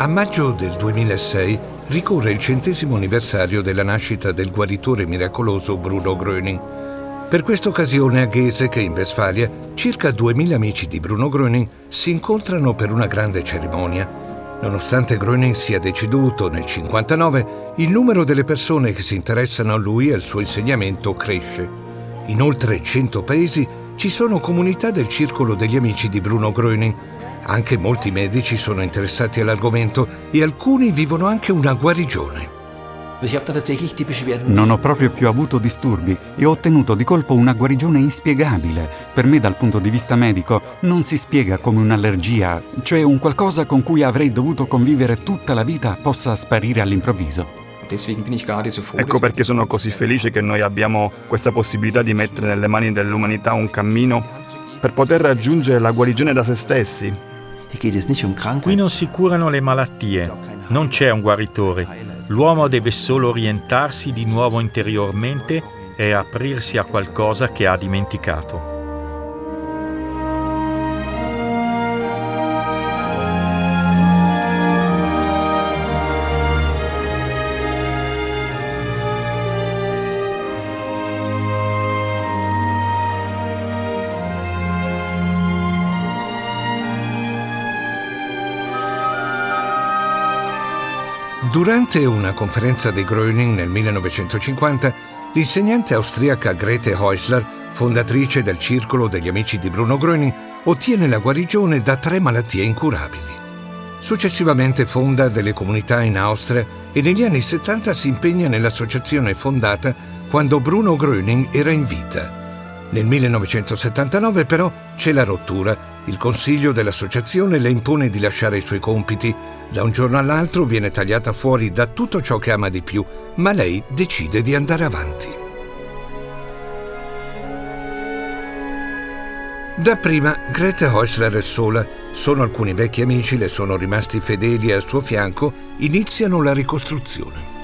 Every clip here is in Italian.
A maggio del 2006 ricorre il centesimo anniversario della nascita del guaritore miracoloso Bruno Gröning. Per questa occasione a Ghese, in Westfalia, circa 2000 amici di Bruno Gröning si incontrano per una grande cerimonia. Nonostante Gröning sia deceduto nel 1959, il numero delle persone che si interessano a lui e al suo insegnamento cresce. In oltre 100 paesi ci sono comunità del circolo degli amici di Bruno Gröning, anche molti medici sono interessati all'argomento e alcuni vivono anche una guarigione. Non ho proprio più avuto disturbi e ho ottenuto di colpo una guarigione inspiegabile. Per me dal punto di vista medico non si spiega come un'allergia, cioè un qualcosa con cui avrei dovuto convivere tutta la vita possa sparire all'improvviso. Ecco perché sono così felice che noi abbiamo questa possibilità di mettere nelle mani dell'umanità un cammino per poter raggiungere la guarigione da se stessi. Qui non si curano le malattie, non c'è un guaritore. L'uomo deve solo orientarsi di nuovo interiormente e aprirsi a qualcosa che ha dimenticato. Durante una conferenza di Gröning nel 1950, l'insegnante austriaca Grete Häusler, fondatrice del Circolo degli Amici di Bruno Gröning, ottiene la guarigione da tre malattie incurabili. Successivamente fonda delle comunità in Austria e negli anni 70 si impegna nell'associazione fondata quando Bruno Gröning era in vita. Nel 1979 però c'è la rottura. Il consiglio dell'associazione le impone di lasciare i suoi compiti da un giorno all'altro viene tagliata fuori da tutto ciò che ama di più, ma lei decide di andare avanti. Dapprima Grete Häusler è sola, solo alcuni vecchi amici le sono rimasti fedeli al suo fianco, iniziano la ricostruzione.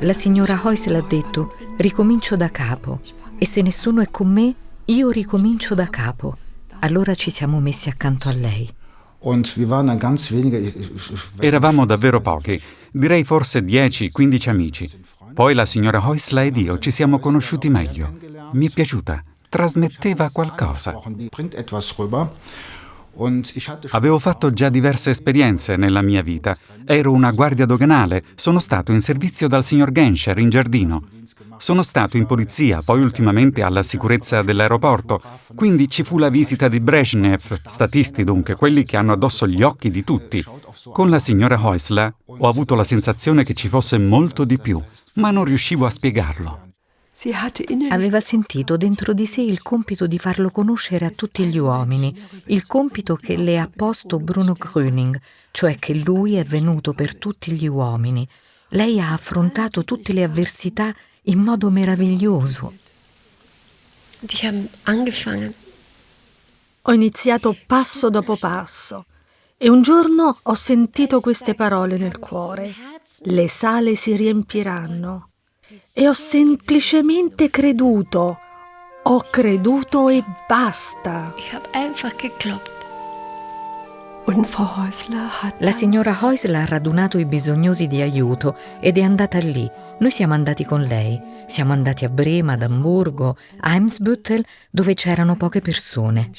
La signora Häusler ha detto, ricomincio da capo, e se nessuno è con me, io ricomincio da capo. Allora ci siamo messi accanto a lei. Eravamo davvero pochi, direi forse 10-15 amici. Poi la signora Häusler ed io ci siamo conosciuti meglio. Mi è piaciuta, trasmetteva qualcosa. Avevo fatto già diverse esperienze nella mia vita. Ero una guardia doganale, sono stato in servizio dal signor Genscher in giardino. Sono stato in polizia, poi ultimamente alla sicurezza dell'aeroporto. Quindi ci fu la visita di Brezhnev, statisti dunque, quelli che hanno addosso gli occhi di tutti. Con la signora Häusler ho avuto la sensazione che ci fosse molto di più, ma non riuscivo a spiegarlo. Aveva sentito dentro di sé il compito di farlo conoscere a tutti gli uomini, il compito che le ha posto Bruno Gröning, cioè che lui è venuto per tutti gli uomini. Lei ha affrontato tutte le avversità in modo meraviglioso. Ho iniziato passo dopo passo e un giorno ho sentito queste parole nel cuore. Le sale si riempiranno e ho semplicemente creduto. Ho creduto e basta. La signora Häusler ha radunato i bisognosi di aiuto ed è andata lì. Noi siamo andati con lei. Siamo andati a Brema, ad Amburgo, a Eimsbüttel, dove c'erano poche persone.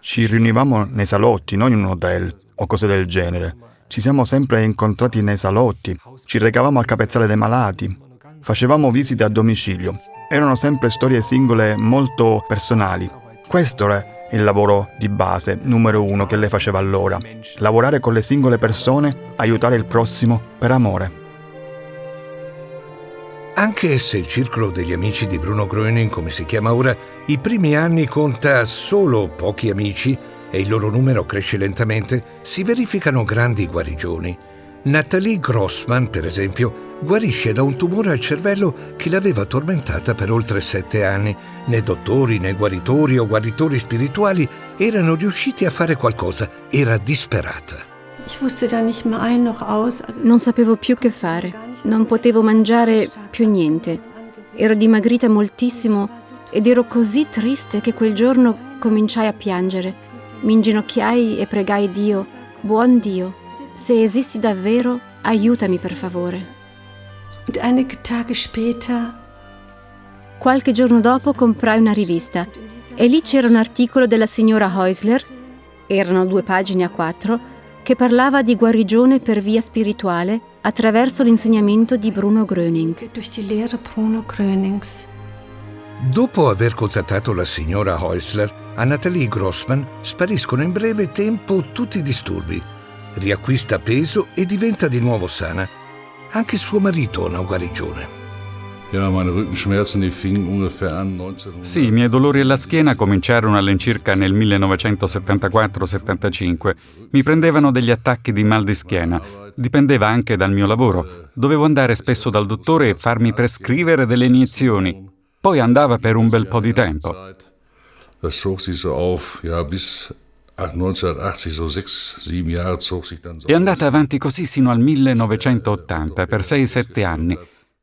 Ci riunivamo nei salotti, non in un hotel o cose del genere. Ci siamo sempre incontrati nei salotti, ci recavamo al capezzale dei malati, facevamo visite a domicilio. Erano sempre storie singole molto personali. Questo era il lavoro di base numero uno che lei faceva allora. Lavorare con le singole persone, aiutare il prossimo per amore. Anche se il circolo degli amici di Bruno Gröning, come si chiama ora, i primi anni conta solo pochi amici, e il loro numero cresce lentamente, si verificano grandi guarigioni. Nathalie Grossman, per esempio, guarisce da un tumore al cervello che l'aveva tormentata per oltre sette anni. Né dottori, né guaritori o guaritori spirituali erano riusciti a fare qualcosa. Era disperata. Non sapevo più che fare. Non potevo mangiare più niente. Ero dimagrita moltissimo ed ero così triste che quel giorno cominciai a piangere. Mi inginocchiai e pregai Dio, buon Dio, se esisti davvero, aiutami per favore. Qualche giorno dopo comprai una rivista e lì c'era un articolo della signora Heusler, erano due pagine a quattro, che parlava di guarigione per via spirituale attraverso l'insegnamento di Bruno Gröning. Dopo aver contattato la signora Heusler, a Nathalie Grossman spariscono in breve tempo tutti i disturbi. Riacquista peso e diventa di nuovo sana. Anche suo marito ha una guarigione. Sì, i miei dolori alla schiena cominciarono all'incirca nel 1974-75. Mi prendevano degli attacchi di mal di schiena. Dipendeva anche dal mio lavoro. Dovevo andare spesso dal dottore e farmi prescrivere delle iniezioni. Poi andava per un bel po' di tempo. È andata avanti così sino al 1980, per 6-7 anni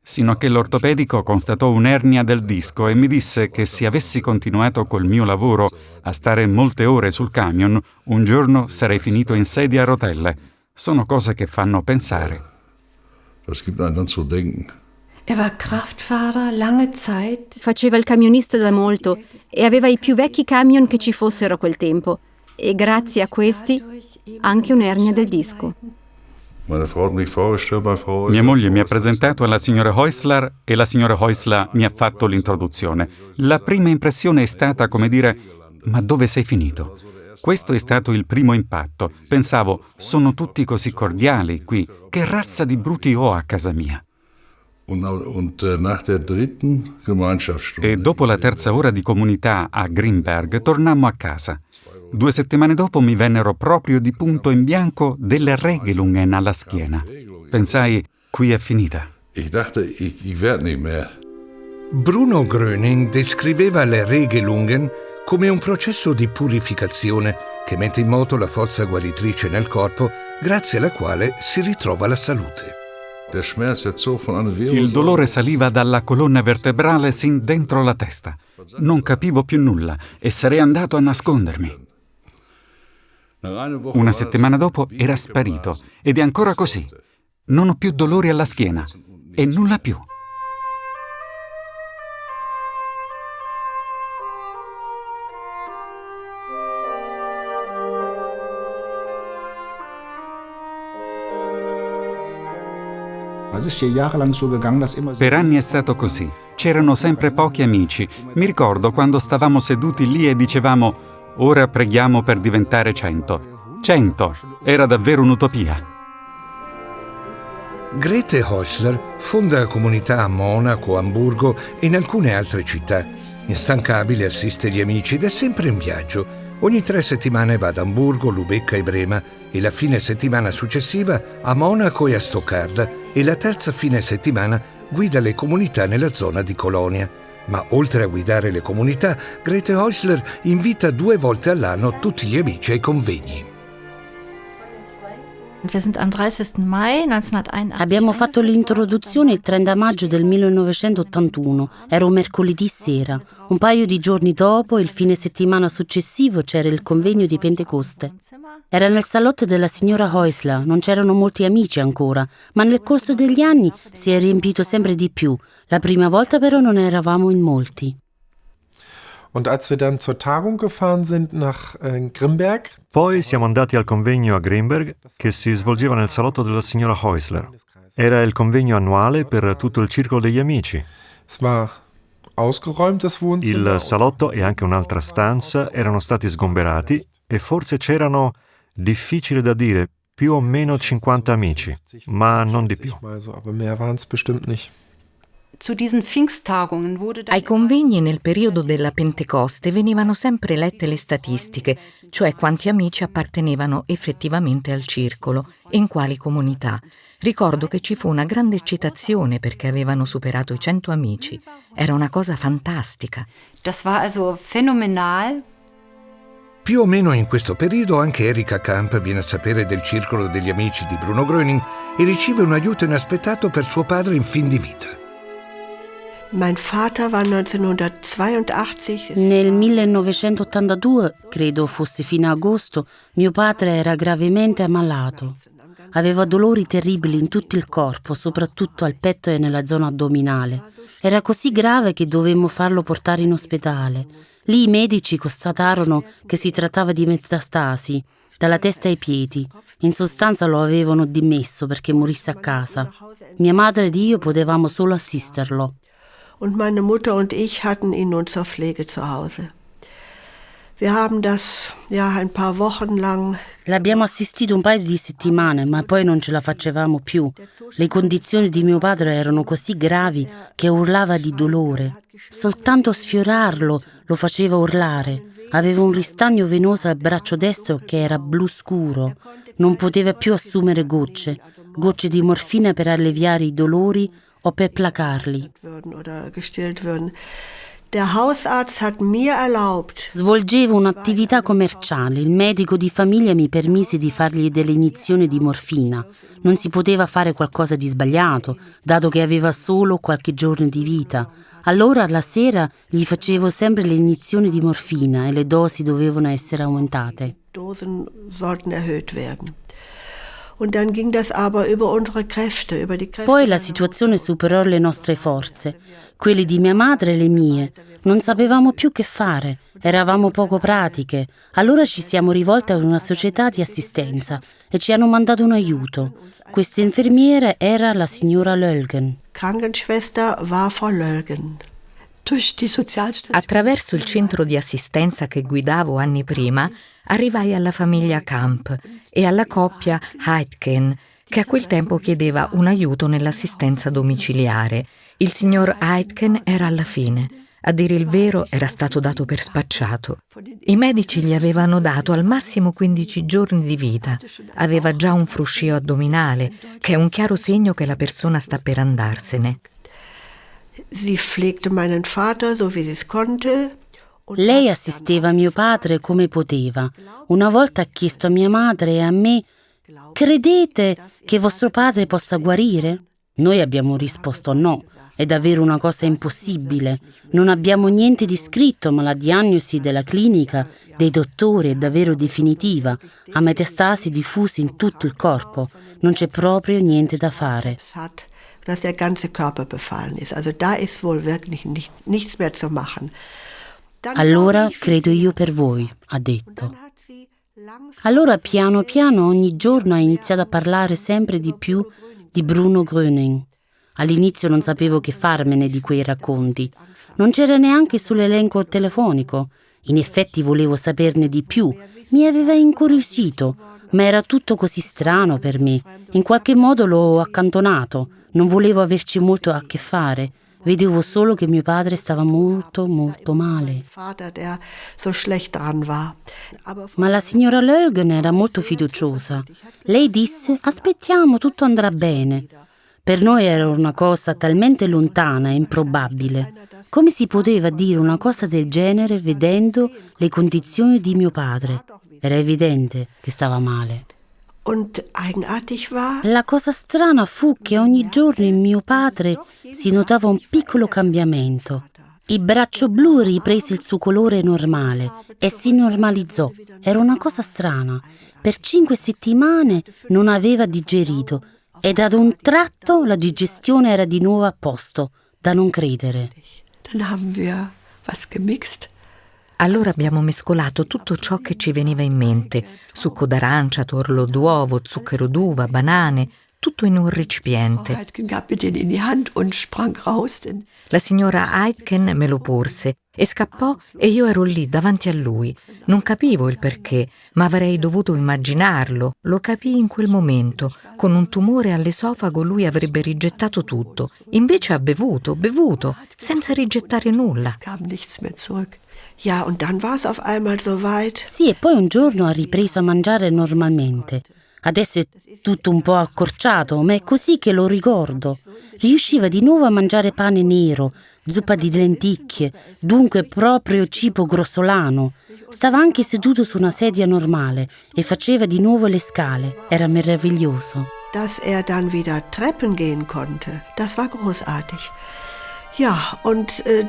sino a che l'ortopedico constatò un'ernia del disco e mi disse che se avessi continuato col mio lavoro a stare molte ore sul camion, un giorno sarei finito in sedia a rotelle. Sono cose che fanno pensare. Faceva il camionista da molto e aveva i più vecchi camion che ci fossero a quel tempo. E grazie a questi anche un'ernia del disco. Mia moglie mi ha presentato alla signora Heusler e la signora Heusler mi ha fatto l'introduzione. La prima impressione è stata come dire ma dove sei finito? Questo è stato il primo impatto. Pensavo, sono tutti così cordiali qui, che razza di bruti ho a casa mia. E dopo la terza ora di comunità a Greenberg tornammo a casa. Due settimane dopo mi vennero proprio di punto in bianco delle Regelungen alla schiena. Pensai, qui è finita. Bruno Gröning descriveva le Regelungen come un processo di purificazione che mette in moto la forza guaritrice nel corpo grazie alla quale si ritrova la salute. Il dolore saliva dalla colonna vertebrale sin dentro la testa. Non capivo più nulla e sarei andato a nascondermi. Una settimana dopo era sparito ed è ancora così. Non ho più dolori alla schiena e nulla più. Per anni è stato così. C'erano sempre pochi amici. Mi ricordo quando stavamo seduti lì e dicevamo Ora preghiamo per diventare cento. Cento! Era davvero un'utopia. Grete Häusler fonda comunità a Monaco, Amburgo e in alcune altre città. Instancabile assiste gli amici ed è sempre in viaggio. Ogni tre settimane va ad Amburgo, Lubecca e Brema e la fine settimana successiva a Monaco e a Stoccarda e la terza fine settimana guida le comunità nella zona di Colonia. Ma oltre a guidare le comunità, Grete Häusler invita due volte all'anno tutti gli amici ai convegni. Abbiamo fatto l'introduzione il 30 maggio del 1981, era un mercoledì sera. Un paio di giorni dopo, il fine settimana successivo, c'era il convegno di Pentecoste. Era nel salotto della signora Heusler, non c'erano molti amici ancora, ma nel corso degli anni si è riempito sempre di più. La prima volta però non eravamo in molti. Äh, Poi siamo andati al convegno a Grimberg che si svolgeva nel salotto della signora Heusler. Era il convegno annuale per tutto il circolo degli amici. Il salotto e anche un'altra stanza erano stati sgomberati e forse c'erano, difficile da dire, più o meno 50 amici, ma non di più. Ai convegni nel periodo della Pentecoste venivano sempre lette le statistiche, cioè quanti amici appartenevano effettivamente al circolo e in quali comunità. Ricordo che ci fu una grande eccitazione perché avevano superato i cento amici. Era una cosa fantastica. Das war also phänomenal. Più o meno in questo periodo anche Erika Kamp viene a sapere del circolo degli amici di Bruno Gröning e riceve un aiuto inaspettato per suo padre in fin di vita. Nel 1982, credo fosse fino a agosto, mio padre era gravemente ammalato. Aveva dolori terribili in tutto il corpo, soprattutto al petto e nella zona addominale. Era così grave che dovemmo farlo portare in ospedale. Lì i medici constatarono che si trattava di metastasi, dalla testa ai piedi. In sostanza lo avevano dimesso perché morisse a casa. Mia madre ed io potevamo solo assisterlo. Und meine Mutter und ich hatten ihn nun zur Pflege zu Hause. Wir haben das ja ein paar Wochen lang L'abbiamo assistito un paio di settimane, ma poi non ce la facevamo più. Le condizioni di mio padre erano così gravi che urlava di dolore. Soltanto sfiorarlo lo faceva urlare. Aveva un ristagno venoso al braccio destro che era blu scuro. Non poteva più assumere gocce, gocce di morfina per alleviare i dolori o per placarli. Svolgevo un'attività commerciale. Il medico di famiglia mi permise di fargli delle iniezioni di morfina. Non si poteva fare qualcosa di sbagliato, dato che aveva solo qualche giorno di vita. Allora alla sera gli facevo sempre le iniezioni di morfina e le dosi dovevano essere aumentate. Dosen sollten erhöht werden. Poi la situazione superò le nostre forze, quelle di mia madre e le mie. Non sapevamo più che fare, eravamo poco pratiche. Allora ci siamo rivolte a una società di assistenza e ci hanno mandato un aiuto. Questa infermiera era la signora Lölgen. Krankenschwester war Frau Lölgen. Attraverso il centro di assistenza che guidavo anni prima, arrivai alla famiglia Camp e alla coppia Heitken, che a quel tempo chiedeva un aiuto nell'assistenza domiciliare. Il signor Heitken era alla fine. A dire il vero era stato dato per spacciato. I medici gli avevano dato al massimo 15 giorni di vita. Aveva già un fruscio addominale, che è un chiaro segno che la persona sta per andarsene. Sie pflegte meinen Vater so wie sie es konnte. Lei assisteva mio padre come poteva. Una volta ha chiesto a mia madre e a me: Credete che vostro padre possa guarire? Noi abbiamo risposto no. È davvero una cosa impossibile. Non abbiamo niente di scritto, ma la diagnosi della clinica, dei dottori è davvero definitiva. Ha metastasi diffusi in tutto il corpo. Non c'è proprio niente da fare dass der ganze Körper befallen ist. Also da ist wohl wirklich nicht, nichts mehr zu machen. Allora credo io per voi, ha detto. Allora piano piano ogni giorno ha iniziato a parlare sempre di più di Bruno Gröning. All'inizio non sapevo che farmene di quei racconti. Non c'era neanche sull'elenco telefonico. In effetti volevo saperne di più. Mi aveva incuriosito, ma era tutto così strano per me. In qualche modo l'ho accantonato. Non volevo averci molto a che fare. Vedevo solo che mio padre stava molto, molto male. Ma la signora Lölgen era molto fiduciosa. Lei disse: Aspettiamo, tutto andrà bene. Per noi era una cosa talmente lontana e improbabile. Come si poteva dire una cosa del genere vedendo le condizioni di mio padre? Era evidente che stava male. La cosa strana fu che ogni giorno in mio padre si notava un piccolo cambiamento. Il braccio blu riprese il suo colore normale e si normalizzò. Era una cosa strana. Per cinque settimane non aveva digerito ed ad un tratto la digestione era di nuovo a posto, da non credere. Dann haben wir was gemixt. Allora abbiamo mescolato tutto ciò che ci veniva in mente, succo d'arancia, torlo d'uovo, zucchero d'uva, banane, tutto in un recipiente. La signora Aitken me lo porse e scappò e io ero lì davanti a lui. Non capivo il perché, ma avrei dovuto immaginarlo. Lo capii in quel momento. Con un tumore all'esofago lui avrebbe rigettato tutto. Invece ha bevuto, bevuto, senza rigettare nulla. Es auf einmal so weit. Sì, e poi un giorno ha ripreso a mangiare normalmente. Adesso è tutto un po' accorciato, ma è così che lo ricordo. Riusciva di nuovo a mangiare pane nero, zuppa di lenticchie, dunque proprio cibo grossolano. Stava anche seduto su una sedia normale e faceva di nuovo le scale. Era meraviglioso. Dass er dann wieder Treppen gehen konnte, das war großartig. Ja, und äh,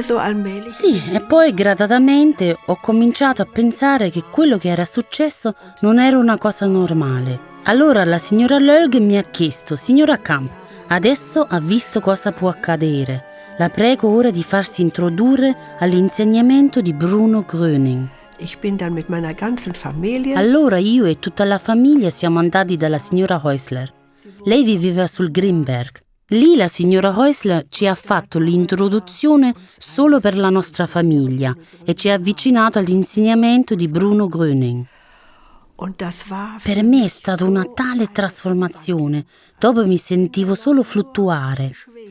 so allmählich. Sì, e poi gradatamente ho cominciato a pensare che quello che era successo non era una cosa normale. Allora la signora Lölg mi ha chiesto, signora Camp, adesso ha visto cosa può accadere. La prego ora di farsi introdurre all'insegnamento di Bruno Gröning. Allora io e tutta la famiglia siamo andati dalla signora Häusler. Lei viveva sul Greenberg. Lì la signora Häusler ci ha fatto l'introduzione solo per la nostra famiglia e ci ha avvicinato all'insegnamento di Bruno Gröning. Per me è stata una tale trasformazione. Dopo mi sentivo solo fluttuare.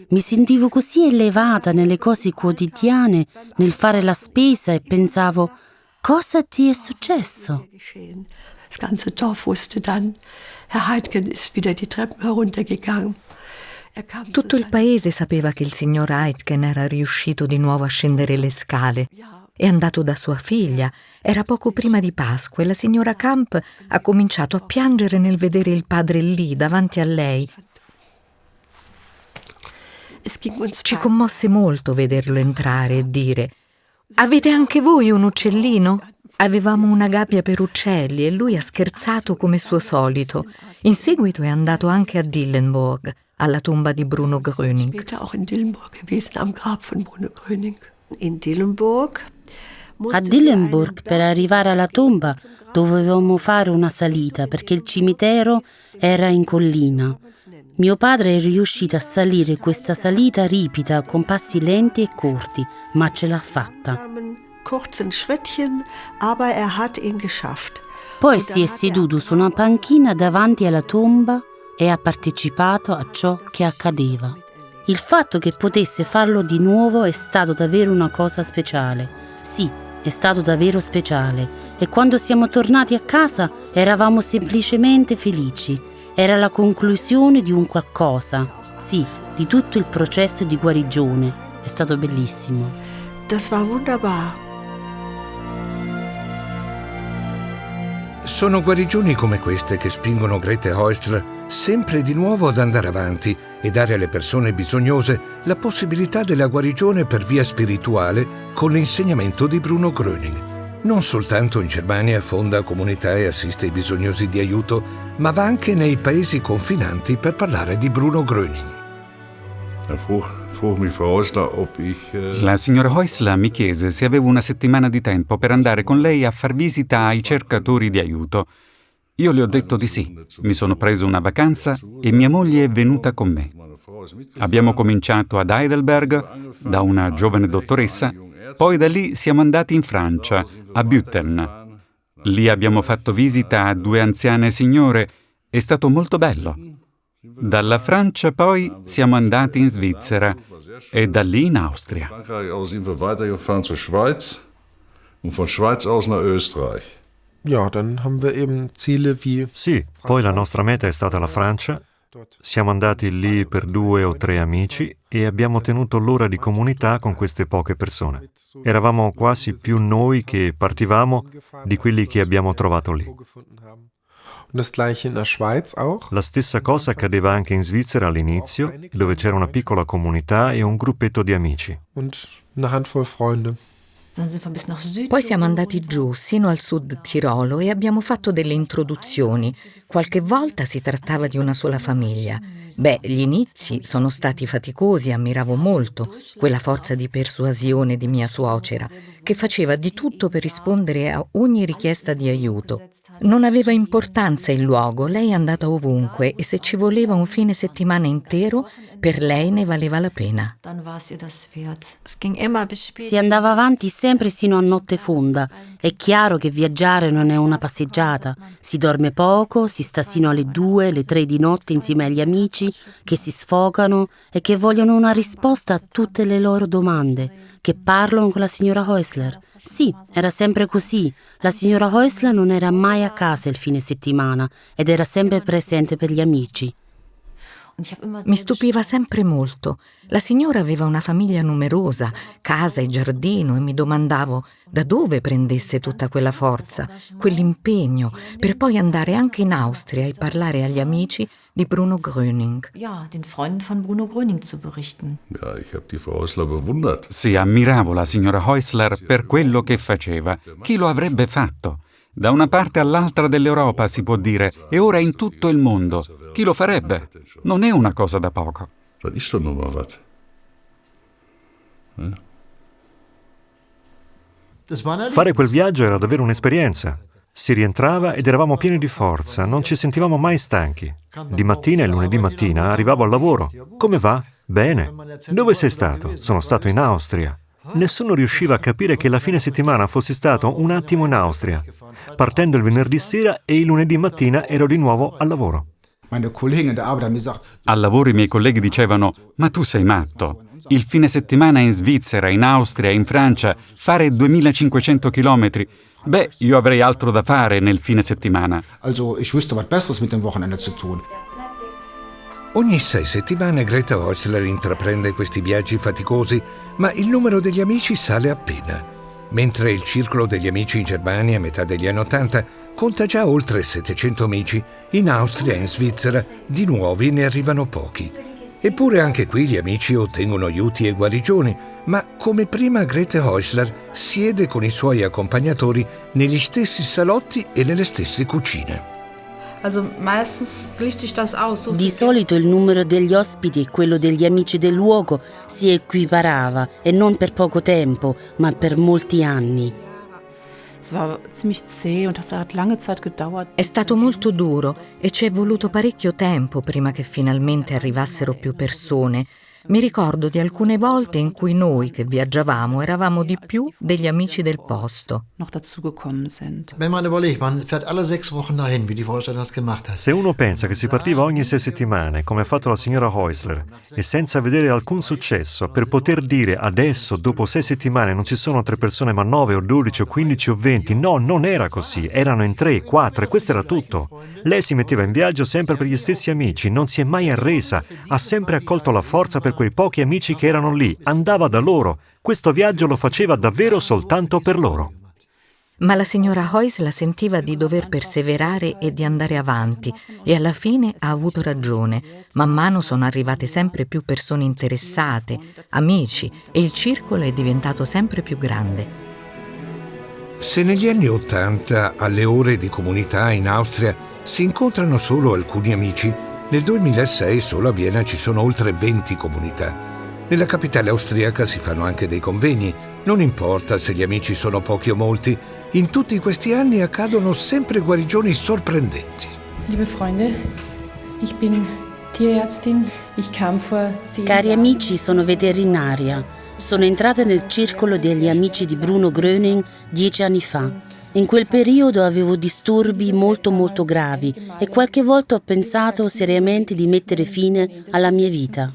Mi sentivo così elevata nelle cose quotidiane, nel fare la spesa e pensavo Cosa ti è successo? Das ganze Dorf wusste dann, Herr Heidken ist wieder die Treppen heruntergegangen. Tutto il paese sapeva che il signor Heidken era riuscito di nuovo a scendere le scale. È andato da sua figlia. Era poco prima di Pasqua e la signora Camp ha cominciato a piangere nel vedere il padre lì davanti a lei. Ci commosse molto vederlo entrare e dire Avete anche voi un uccellino? Avevamo una gabbia per uccelli e lui ha scherzato come suo solito. In seguito è andato anche a Dillenburg, alla tomba di Bruno Gröning. In Dillenburg a Dillenburg per arrivare alla tomba dovevamo fare una salita perché il cimitero era in collina. Mio padre è riuscito a salire questa salita ripida con passi lenti e corti, ma ce l'ha fatta. Poi si è seduto su una panchina davanti alla tomba e ha partecipato a ciò che accadeva. Il fatto che potesse farlo di nuovo è stato davvero una cosa speciale. Sì, è stato davvero speciale e quando siamo tornati a casa eravamo semplicemente felici era la conclusione di un qualcosa, sì, di tutto il processo di guarigione. È stato bellissimo. Das war wunderbar. Sono guarigioni come queste che spingono Grete Heusler sempre di nuovo ad andare avanti e dare alle persone bisognose la possibilità della guarigione per via spirituale con l'insegnamento di Bruno Gröning. Non soltanto in Germania fonda comunità e assiste i bisognosi di aiuto, ma va anche nei paesi confinanti per parlare di Bruno Gröning. La signora Heusler mi chiese se avevo una settimana di tempo per andare con lei a far visita ai cercatori di aiuto. Io le ho detto di sì. Mi sono preso una vacanza e mia moglie è venuta con me. Abbiamo cominciato ad Heidelberg da una giovane dottoressa poi da lì siamo andati in Francia, a Bütten. Lì abbiamo fatto visita a due anziane signore. È stato molto bello. Dalla Francia poi siamo andati in Svizzera e da lì in Austria. Ja, dann haben wir eben Ziele wie Sì, poi la nostra meta è stata la Francia siamo andati lì per due o tre amici e abbiamo tenuto l'ora di comunità con queste poche persone. Eravamo quasi più noi che partivamo di quelli che abbiamo trovato lì. La stessa cosa accadeva anche in Svizzera all'inizio, dove c'era una piccola comunità e un gruppetto di amici. Poi siamo andati giù, sino al sud Tirolo, e abbiamo fatto delle introduzioni. Qualche volta si trattava di una sola famiglia. Beh, gli inizi sono stati faticosi, ammiravo molto quella forza di persuasione di mia suocera, che faceva di tutto per rispondere a ogni richiesta di aiuto. Non aveva importanza il luogo, lei è andata ovunque e se ci voleva un fine settimana intero, per lei ne valeva la pena. Si andava avanti sempre sino a notte fonda. È chiaro che viaggiare non è una passeggiata. Si dorme poco, si sta sino alle due, le tre di notte insieme agli amici che si sfogano e che vogliono una risposta a tutte le loro domande, che parlano con la signora Häusler. Sì, era sempre così. La signora Häusler non era mai a casa il fine settimana ed era sempre presente per gli amici. Mi stupiva sempre molto. La signora aveva una famiglia numerosa, casa e giardino, e mi domandavo da dove prendesse tutta quella forza, quell'impegno, per poi andare anche in Austria e parlare agli amici di Bruno Gröning. Sì, ammiravo la signora Häusler per quello che faceva. Chi lo avrebbe fatto? Da una parte all'altra dell'Europa si può dire, e ora in tutto il mondo. Chi lo farebbe? Non è una cosa da poco. Das ist doch nur mal was. Eh? Fare quel viaggio era davvero un'esperienza. Si rientrava ed eravamo pieni di forza, non ci sentivamo mai stanchi. Di mattina e lunedì mattina arrivavo al lavoro. Come va? Bene. Dove sei stato? Sono stato in Austria. Nessuno riusciva a capire che la fine settimana fossi stato un attimo in Austria, partendo il venerdì sera e il lunedì mattina ero di nuovo al lavoro. Al lavoro i miei colleghi dicevano, ma tu sei matto. Il fine settimana in Svizzera, in Austria, in Francia, fare 2500 chilometri. Beh, io avrei altro da fare nel fine settimana. Ogni sei settimane Greta Häusler intraprende questi viaggi faticosi, ma il numero degli amici sale appena. Mentre il circolo degli amici in Germania a metà degli anni Ottanta conta già oltre 700 amici, in Austria e in Svizzera di nuovi ne arrivano pochi. Eppure anche qui gli amici ottengono aiuti e guarigioni, ma come prima Grete Häusler siede con i suoi accompagnatori negli stessi salotti e nelle stesse cucine. Di solito il numero degli ospiti e quello degli amici del luogo si equiparava e non per poco tempo, ma per molti anni. È stato molto duro e ci è voluto parecchio tempo prima che finalmente arrivassero più persone mi ricordo di alcune volte in cui noi che viaggiavamo eravamo di più degli amici del posto. Se uno pensa che si partiva ogni sei settimane, come ha fatto la signora Häusler, e senza vedere alcun successo, per poter dire adesso, dopo sei settimane, non ci sono tre persone ma nove o dodici o quindici o venti, no, non era così, erano in tre, quattro e questo era tutto. Lei si metteva in viaggio sempre per gli stessi amici, non si è mai arresa, ha sempre accolto la forza per quei pochi amici che erano lì, andava da loro. Questo viaggio lo faceva davvero soltanto per loro. Ma la signora Hoyes sentiva di dover perseverare e di andare avanti e alla fine ha avuto ragione. Man mano sono arrivate sempre più persone interessate, amici e il circolo è diventato sempre più grande. Se negli anni Ottanta alle ore di comunità in Austria si incontrano solo alcuni amici, nel 2006 solo a Vienna ci sono oltre 20 comunità. Nella capitale austriaca si fanno anche dei convegni. Non importa se gli amici sono pochi o molti, in tutti questi anni accadono sempre guarigioni sorprendenti. Liebe Freunde, ich bin Tierärztin. Ich kam vor Cari amici, sono veterinaria. Sono entrata nel circolo degli amici di Bruno Gröning dieci anni fa. In quel periodo avevo disturbi molto molto gravi e qualche volta ho pensato seriamente di mettere fine alla mia vita.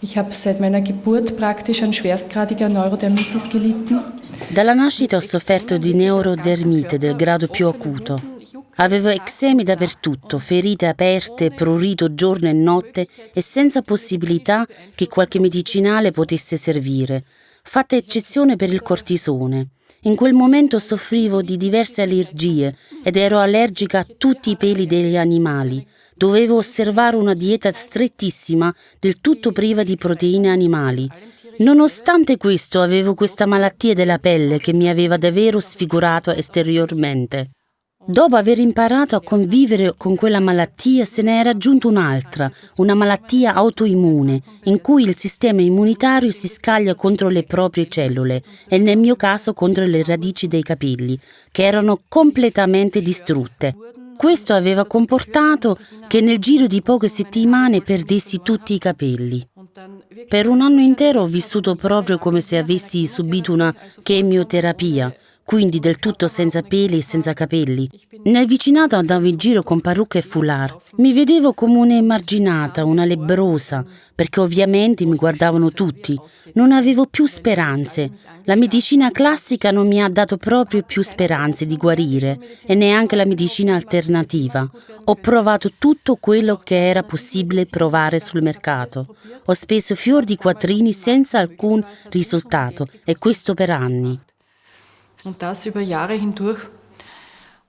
Ich habe seit meiner Geburt praktisch an schwerstgradiger Neurodermitis gelitten. Dalla nascita ho sofferto di neurodermite del grado più acuto. Avevo eczemi dappertutto, ferite aperte, prurito giorno e notte e senza possibilità che qualche medicinale potesse servire, fatta eccezione per il cortisone. In quel momento soffrivo di diverse allergie ed ero allergica a tutti i peli degli animali. Dovevo osservare una dieta strettissima, del tutto priva di proteine animali. Nonostante questo avevo questa malattia della pelle che mi aveva davvero sfigurato esteriormente. Dopo aver imparato a convivere con quella malattia se ne era aggiunta un'altra, una malattia autoimmune, in cui il sistema immunitario si scaglia contro le proprie cellule e nel mio caso contro le radici dei capelli, che erano completamente distrutte. Questo aveva comportato che nel giro di poche settimane perdessi tutti i capelli. Per un anno intero ho vissuto proprio come se avessi subito una chemioterapia quindi del tutto senza peli e senza capelli. Nel vicinato andavo in giro con parrucca e foulard. Mi vedevo come un'emarginata, una lebrosa, perché ovviamente mi guardavano tutti. Non avevo più speranze. La medicina classica non mi ha dato proprio più speranze di guarire e neanche la medicina alternativa. Ho provato tutto quello che era possibile provare sul mercato. Ho speso fior di quattrini senza alcun risultato e questo per anni. Und das über Jahre hindurch.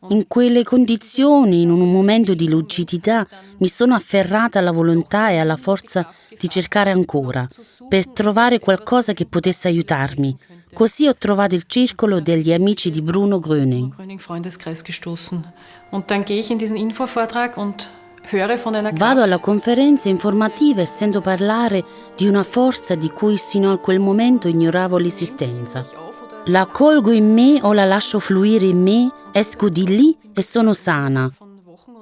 In quelle condizioni, in un momento di lucidità, mi sono afferrata alla volontà e alla forza di cercare ancora, per trovare qualcosa che potesse aiutarmi. Così ho trovato il circolo degli amici di Bruno Gröning. Vado alla conferenza informativa e sento parlare di una forza di cui sino a quel momento ignoravo l'esistenza. La colgo in me o la lascio fluire in me, esco di lì e sono sana.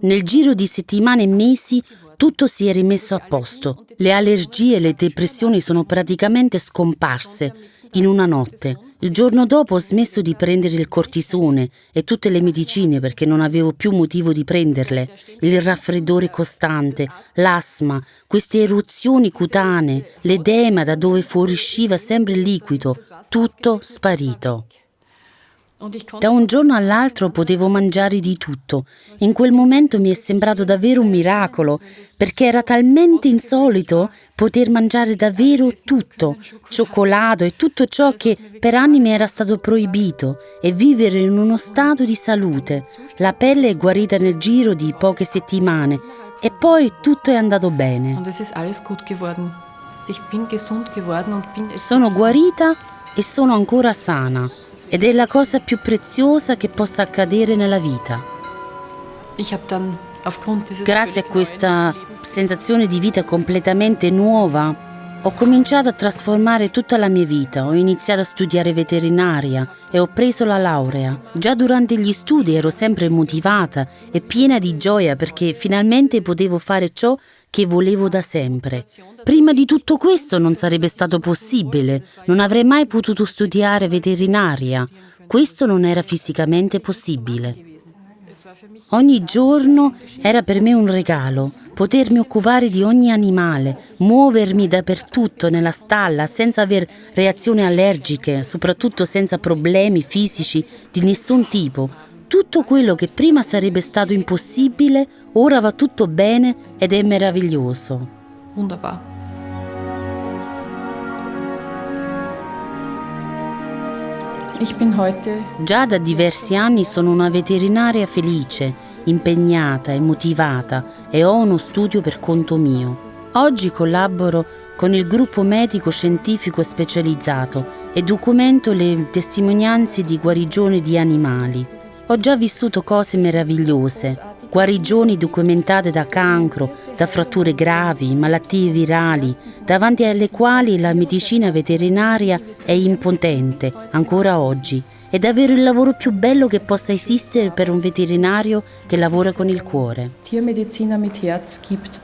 Nel giro di settimane e mesi tutto si è rimesso a posto. Le allergie e le depressioni sono praticamente scomparse in una notte. Il giorno dopo ho smesso di prendere il cortisone e tutte le medicine perché non avevo più motivo di prenderle. Il raffreddore costante, l'asma, queste eruzioni cutanee, l'edema da dove fuoriusciva sempre il liquido, tutto sparito. Da un giorno all'altro potevo mangiare di tutto. In quel momento mi è sembrato davvero un miracolo, perché era talmente insolito poter mangiare davvero tutto, cioccolato e tutto ciò che per anni mi era stato proibito, e vivere in uno stato di salute. La pelle è guarita nel giro di poche settimane e poi tutto è andato bene. Sono guarita e sono ancora sana ed è la cosa più preziosa che possa accadere nella vita. Grazie a questa sensazione di vita completamente nuova, ho cominciato a trasformare tutta la mia vita, ho iniziato a studiare veterinaria e ho preso la laurea. Già durante gli studi ero sempre motivata e piena di gioia perché finalmente potevo fare ciò che volevo da sempre. Prima di tutto questo non sarebbe stato possibile, non avrei mai potuto studiare veterinaria. Questo non era fisicamente possibile. Ogni giorno era per me un regalo, potermi occupare di ogni animale, muovermi dappertutto nella stalla senza aver reazioni allergiche, soprattutto senza problemi fisici di nessun tipo. Tutto quello che prima sarebbe stato impossibile, ora va tutto bene ed è meraviglioso. Wunderbar. Già da diversi anni sono una veterinaria felice, impegnata e motivata e ho uno studio per conto mio. Oggi collaboro con il gruppo medico scientifico specializzato e documento le testimonianze di guarigione di animali. Ho già vissuto cose meravigliose, guarigioni documentate da cancro, da fratture gravi, malattie virali, davanti alle quali la medicina veterinaria è impotente ancora oggi. È davvero il lavoro più bello che possa esistere per un veterinario che lavora con il cuore. Tiermediziner mit Herz gibt.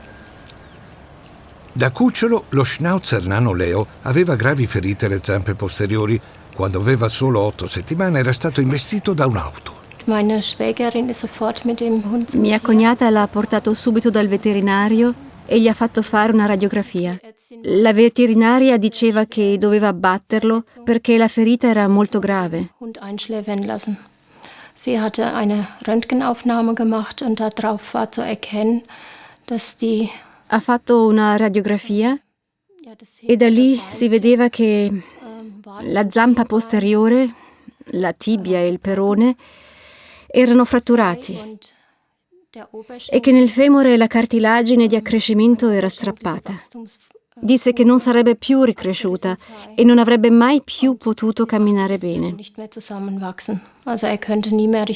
Da cucciolo, lo schnauzer nano Leo aveva gravi ferite alle zampe posteriori. Quando aveva solo otto settimane era stato investito da un'auto. Mia cognata l'ha portato subito dal veterinario e gli ha fatto fare una radiografia. La veterinaria diceva che doveva abbatterlo perché la ferita era molto grave. Sie hatte eine Röntgenaufnahme gemacht und darauf war zu erkennen, dass die ha fatto una radiografia e da lì si vedeva che la zampa posteriore, la tibia e il perone erano fratturati e che nel femore la cartilagine di accrescimento era strappata. Disse che non sarebbe più ricresciuta e non avrebbe mai più potuto camminare bene. Also er könnte nie mehr.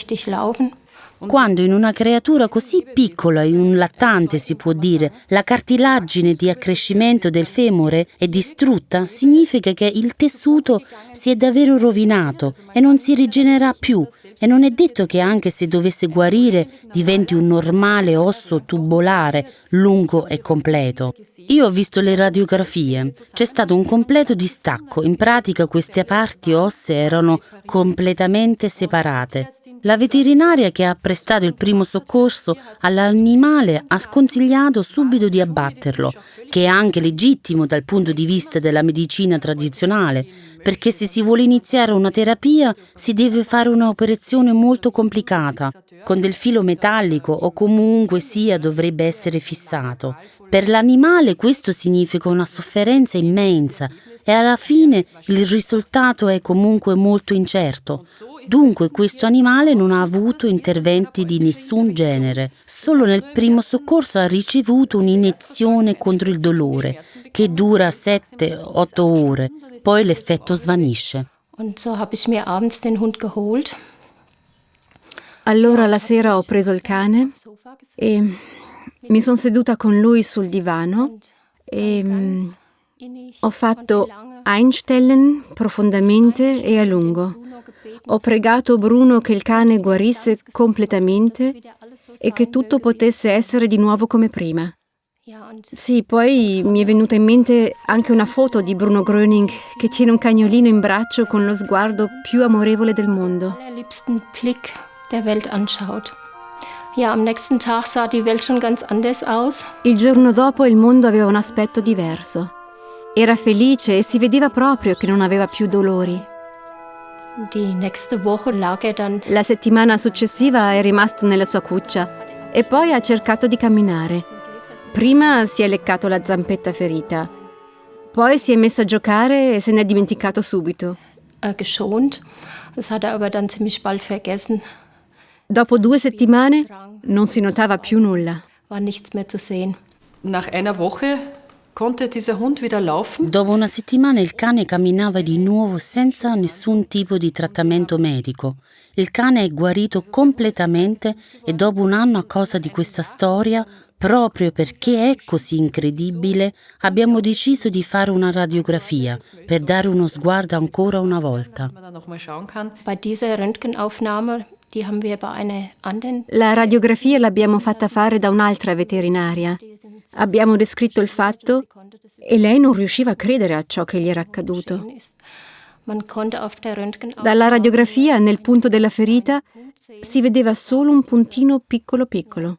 Quando in una creatura così piccola, in un lattante si può dire, la cartilagine di accrescimento del femore è distrutta, significa che il tessuto si è davvero rovinato e non si rigenera più e non è detto che anche se dovesse guarire diventi un normale osso tubolare, lungo e completo. Io ho visto le radiografie, c'è stato un completo distacco, in pratica queste parti ossee erano completamente separate. La veterinaria che ha prestato il primo soccorso all'animale ha sconsigliato subito di abbatterlo, che è anche legittimo dal punto di vista della medicina tradizionale, perché se si vuole iniziare una terapia si deve fare un'operazione molto complicata, con del filo metallico o comunque sia dovrebbe essere fissato. Per l'animale questo significa una sofferenza immensa e alla fine il risultato è comunque molto incerto. Dunque questo animale non ha avuto interventi di nessun genere, solo nel primo soccorso ha ricevuto un'iniezione contro il dolore che dura 7-8 ore, poi l'effetto svanisce. Allora la sera ho preso il cane e mi sono seduta con lui sul divano e mm, ho fatto Einstellen profondamente e a lungo. Ho pregato Bruno che il cane guarisse completamente e che tutto potesse essere di nuovo come prima. Sì, poi mi è venuta in mente anche una foto di Bruno Gröning che tiene un cagnolino in braccio con lo sguardo più amorevole del mondo. der Welt anschaut. Ja, am nächsten Tag sah die Welt schon ganz anders aus. Il giorno dopo il mondo aveva un aspetto diverso. Era felice e si vedeva proprio che non aveva più dolori. Er La settimana successiva è rimasto nella sua cuccia e poi ha cercato di camminare. Prima si è leccato la zampetta ferita, poi si è messo a giocare e se ne è dimenticato subito. äh, geschont. Das hat er aber dann ziemlich bald vergessen. Dopo due settimane non si notava più nulla. War nichts mehr zu sehen. Nach einer Woche konnte dieser Hund wieder laufen. Dopo una settimana il cane camminava di nuovo senza nessun tipo di trattamento medico. Il cane è guarito completamente e dopo un anno a causa di questa storia, proprio perché è così incredibile, abbiamo deciso di fare una radiografia per dare uno sguardo ancora una volta. La radiografia l'abbiamo fatta fare da un'altra veterinaria. Abbiamo descritto il fatto e lei non riusciva a credere a ciò che gli era accaduto. Dalla radiografia, nel punto della ferita, si vedeva solo un puntino piccolo piccolo.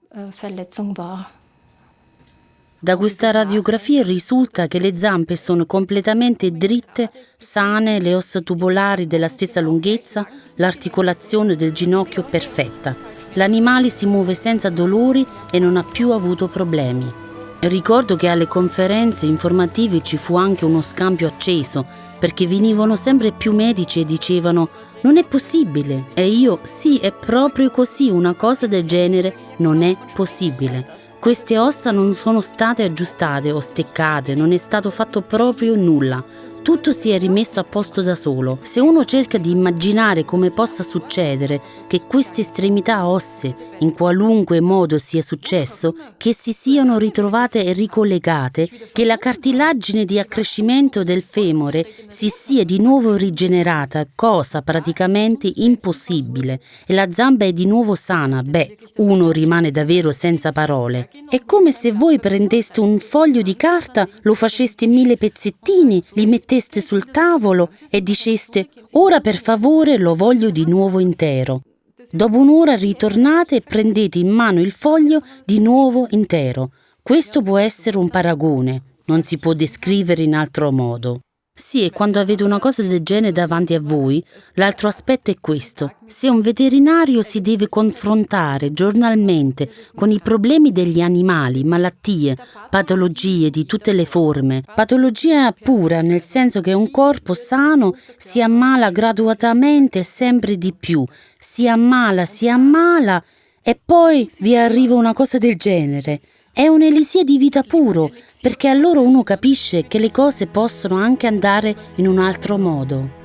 Da questa radiografia risulta che le zampe sono completamente dritte, sane, le ossa tubolari della stessa lunghezza, l'articolazione del ginocchio perfetta. L'animale si muove senza dolori e non ha più avuto problemi. Ricordo che alle conferenze informative ci fu anche uno scambio acceso, perché venivano sempre più medici e dicevano non è possibile. E io sì, è proprio così, una cosa del genere non è possibile. Queste ossa non sono state aggiustate o steccate, non è stato fatto proprio nulla. Tutto si è rimesso a posto da solo. Se uno cerca di immaginare come possa succedere che queste estremità ossee, in qualunque modo sia successo, che si siano ritrovate ricollegate, che la cartilagine di accrescimento del femore si sia di nuovo rigenerata, cosa praticamente impossibile, e la zamba è di nuovo sana, beh, uno rimane davvero senza parole. È come se voi prendeste un foglio di carta, lo faceste in mille pezzettini, li metteste sul tavolo e diceste ora per favore lo voglio di nuovo intero. Dopo un'ora ritornate e prendete in mano il foglio di nuovo intero. Questo può essere un paragone, non si può descrivere in altro modo. Sì, e quando avete una cosa del genere davanti a voi, l'altro aspetto è questo. Se un veterinario si deve confrontare giornalmente con i problemi degli animali, malattie, patologie di tutte le forme, patologia pura nel senso che un corpo sano si ammala graduatamente sempre di più, si ammala, si ammala e poi vi arriva una cosa del genere. È un'elisia di vita puro, perché allora uno capisce che le cose possono anche andare in un altro modo.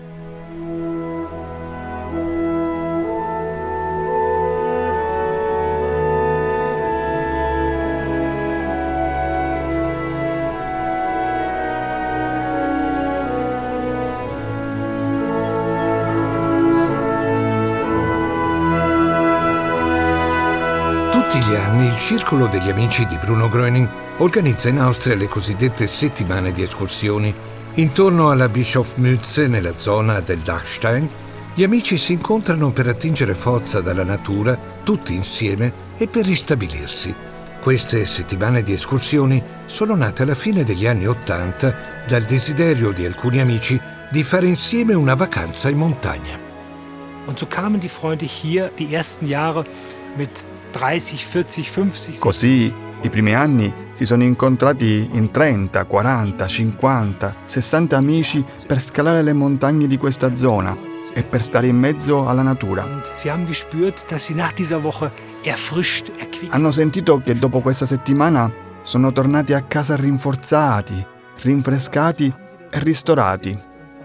Circolo degli Amici di Bruno Gröning organizza in Austria le cosiddette settimane di escursioni. Intorno alla Bischofmütze, nella zona del Dachstein, gli amici si incontrano per attingere forza dalla natura, tutti insieme, e per ristabilirsi. Queste settimane di escursioni sono nate alla fine degli anni Ottanta dal desiderio di alcuni amici di fare insieme una vacanza in montagna. Und so kamen die Freunde hier die ersten Jahre mit 30, 40, 50. Così i primi anni si sono incontrati in 30, 40, 50, 60 amici per scalare le montagne di questa zona. e per stare in mezzo alla natura. Hanno sentito che dopo questa settimana sono tornati a casa rinforzati, rinfrescati e ristorati.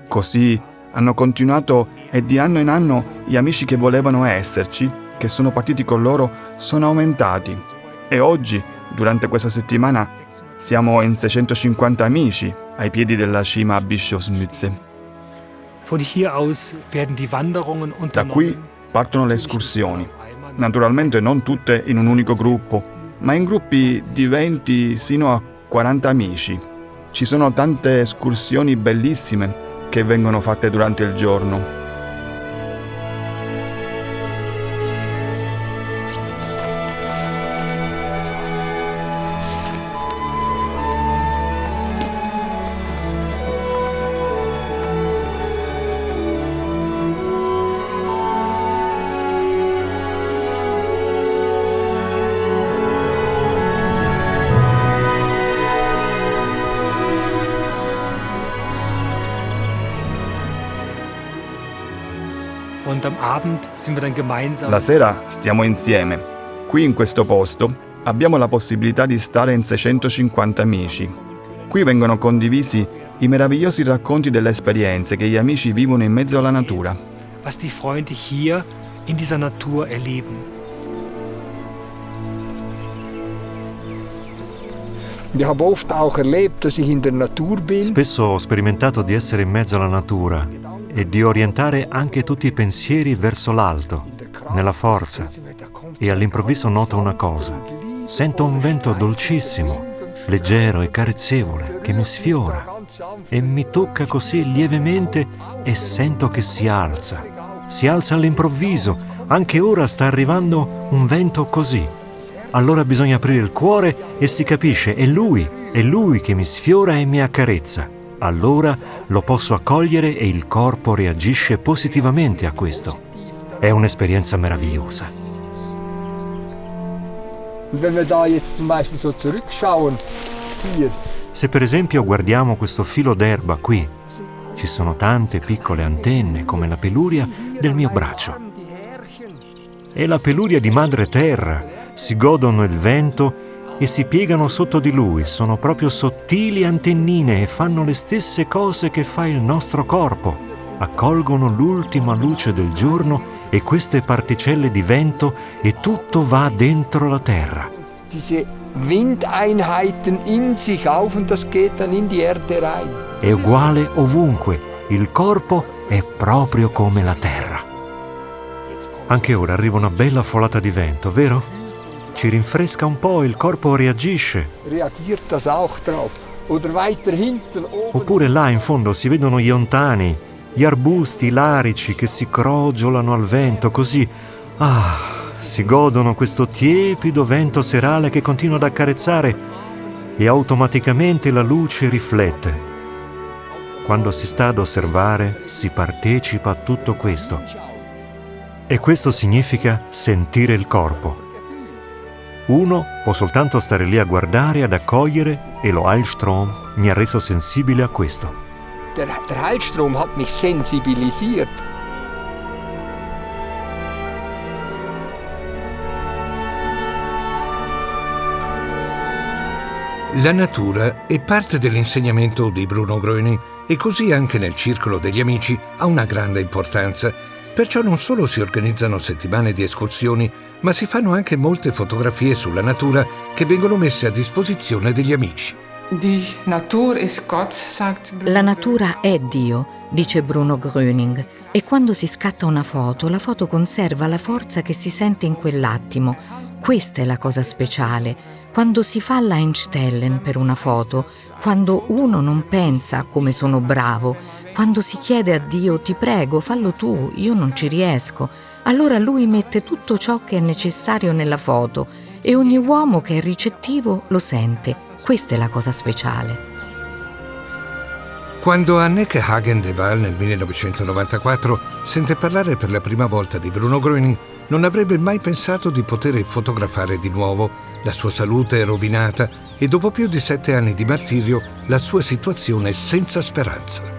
Così hanno continuato e di anno in anno gli amici che volevano esserci, che sono partiti con loro, sono aumentati. E oggi, durante questa settimana, siamo in 650 amici ai piedi della cima a Bischofsmütze. Da qui partono le escursioni. Naturalmente non tutte in un unico gruppo, ma in gruppi di 20 sino a 40 amici. Ci sono tante escursioni bellissime che vengono fatte durante il giorno. La sera stiamo insieme. Qui in questo posto abbiamo la possibilità di stare in 650 amici. Qui vengono condivisi i meravigliosi racconti delle esperienze che gli amici vivono in mezzo alla natura. Was die Freunde hier in dieser Natur erleben. Spesso ho sperimentato di essere in mezzo alla natura e di orientare anche tutti i pensieri verso l'alto, nella forza. E all'improvviso noto una cosa. Sento un vento dolcissimo, leggero e carezzevole, che mi sfiora e mi tocca così lievemente e sento che si alza. Si alza all'improvviso, anche ora sta arrivando un vento così. Allora bisogna aprire il cuore e si capisce, è lui, è lui che mi sfiora e mi accarezza allora lo posso accogliere e il corpo reagisce positivamente a questo. È un'esperienza meravigliosa. Se per esempio guardiamo questo filo d'erba qui, ci sono tante piccole antenne come la peluria del mio braccio. E la peluria di madre terra si godono il vento e si piegano sotto di lui, sono proprio sottili antennine e fanno le stesse cose che fa il nostro corpo. Accolgono l'ultima luce del giorno e queste particelle di vento e tutto va dentro la terra. È uguale ovunque, il corpo è proprio come la terra. Anche ora arriva una bella folata di vento, vero? Ci rinfresca un po', il corpo reagisce. Oppure là in fondo si vedono gli ontani, gli arbusti larici che si crogiolano al vento, così, ah, si godono questo tiepido vento serale che continua ad accarezzare e automaticamente la luce riflette. Quando si sta ad osservare si partecipa a tutto questo. E questo significa sentire il corpo. Uno può soltanto stare lì a guardare, ad accogliere e lo Heilstrom mi ha reso sensibile a questo. Der, der Heilstrom hat mich sensibilisiert. La natura è parte dell'insegnamento di Bruno Gröning e così anche nel circolo degli amici ha una grande importanza Perciò non solo si organizzano settimane di escursioni, ma si fanno anche molte fotografie sulla natura che vengono messe a disposizione degli amici. La natura è Dio, dice Bruno Gröning, e quando si scatta una foto, la foto conserva la forza che si sente in quell'attimo. Questa è la cosa speciale. Quando si fa l'Einstellen per una foto, quando uno non pensa come sono bravo, quando si chiede a Dio ti prego, fallo tu, io non ci riesco, allora lui mette tutto ciò che è necessario nella foto e ogni uomo che è ricettivo lo sente. Questa è la cosa speciale. Quando Anneke Hagen de Waal nel 1994 sente parlare per la prima volta di Bruno Gröning, non avrebbe mai pensato di poter fotografare di nuovo. La sua salute è rovinata e dopo più di sette anni di martirio la sua situazione è senza speranza.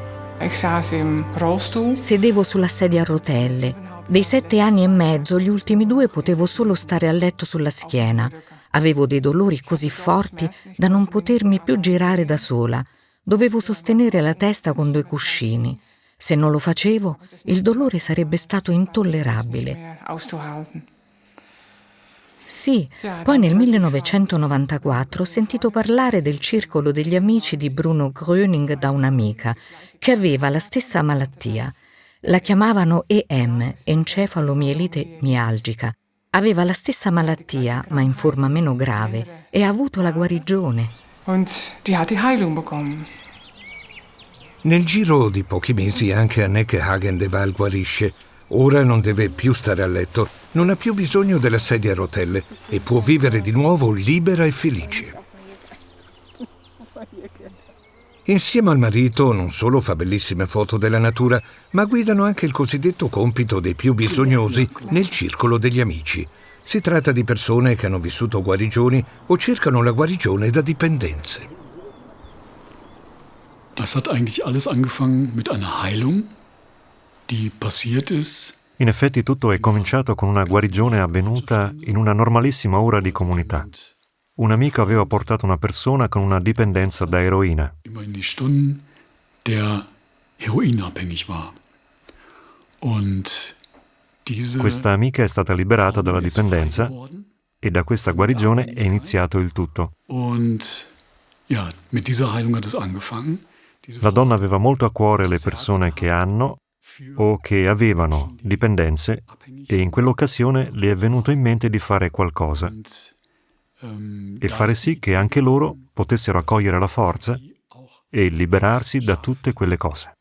Sedevo sulla sedia a rotelle. Dei sette anni e mezzo, gli ultimi due potevo solo stare a letto sulla schiena. Avevo dei dolori così forti da non potermi più girare da sola. Dovevo sostenere la testa con due cuscini. Se non lo facevo, il dolore sarebbe stato intollerabile. Sì, poi nel 1994 ho sentito parlare del circolo degli amici di Bruno Gröning da un'amica che aveva la stessa malattia. La chiamavano EM, encefalomielite mialgica. Aveva la stessa malattia, ma in forma meno grave, e ha avuto la guarigione. Nel giro di pochi mesi anche Anneke Hagen de Waal guarisce. Ora non deve più stare a letto, non ha più bisogno della sedia a rotelle e può vivere di nuovo libera e felice. Insieme al marito non solo fa bellissime foto della natura, ma guidano anche il cosiddetto compito dei più bisognosi nel circolo degli amici. Si tratta di persone che hanno vissuto guarigioni o cercano la guarigione da dipendenze. Das hat eigentlich alles angefangen mit einer Heilung. In effetti tutto è cominciato con una guarigione avvenuta in una normalissima ora di comunità. Un amico aveva portato una persona con una dipendenza da eroina. Questa amica è stata liberata dalla dipendenza e da questa guarigione è iniziato il tutto. La donna aveva molto a cuore le persone che hanno o che avevano dipendenze e in quell'occasione le è venuto in mente di fare qualcosa e fare sì che anche loro potessero accogliere la forza e liberarsi da tutte quelle cose.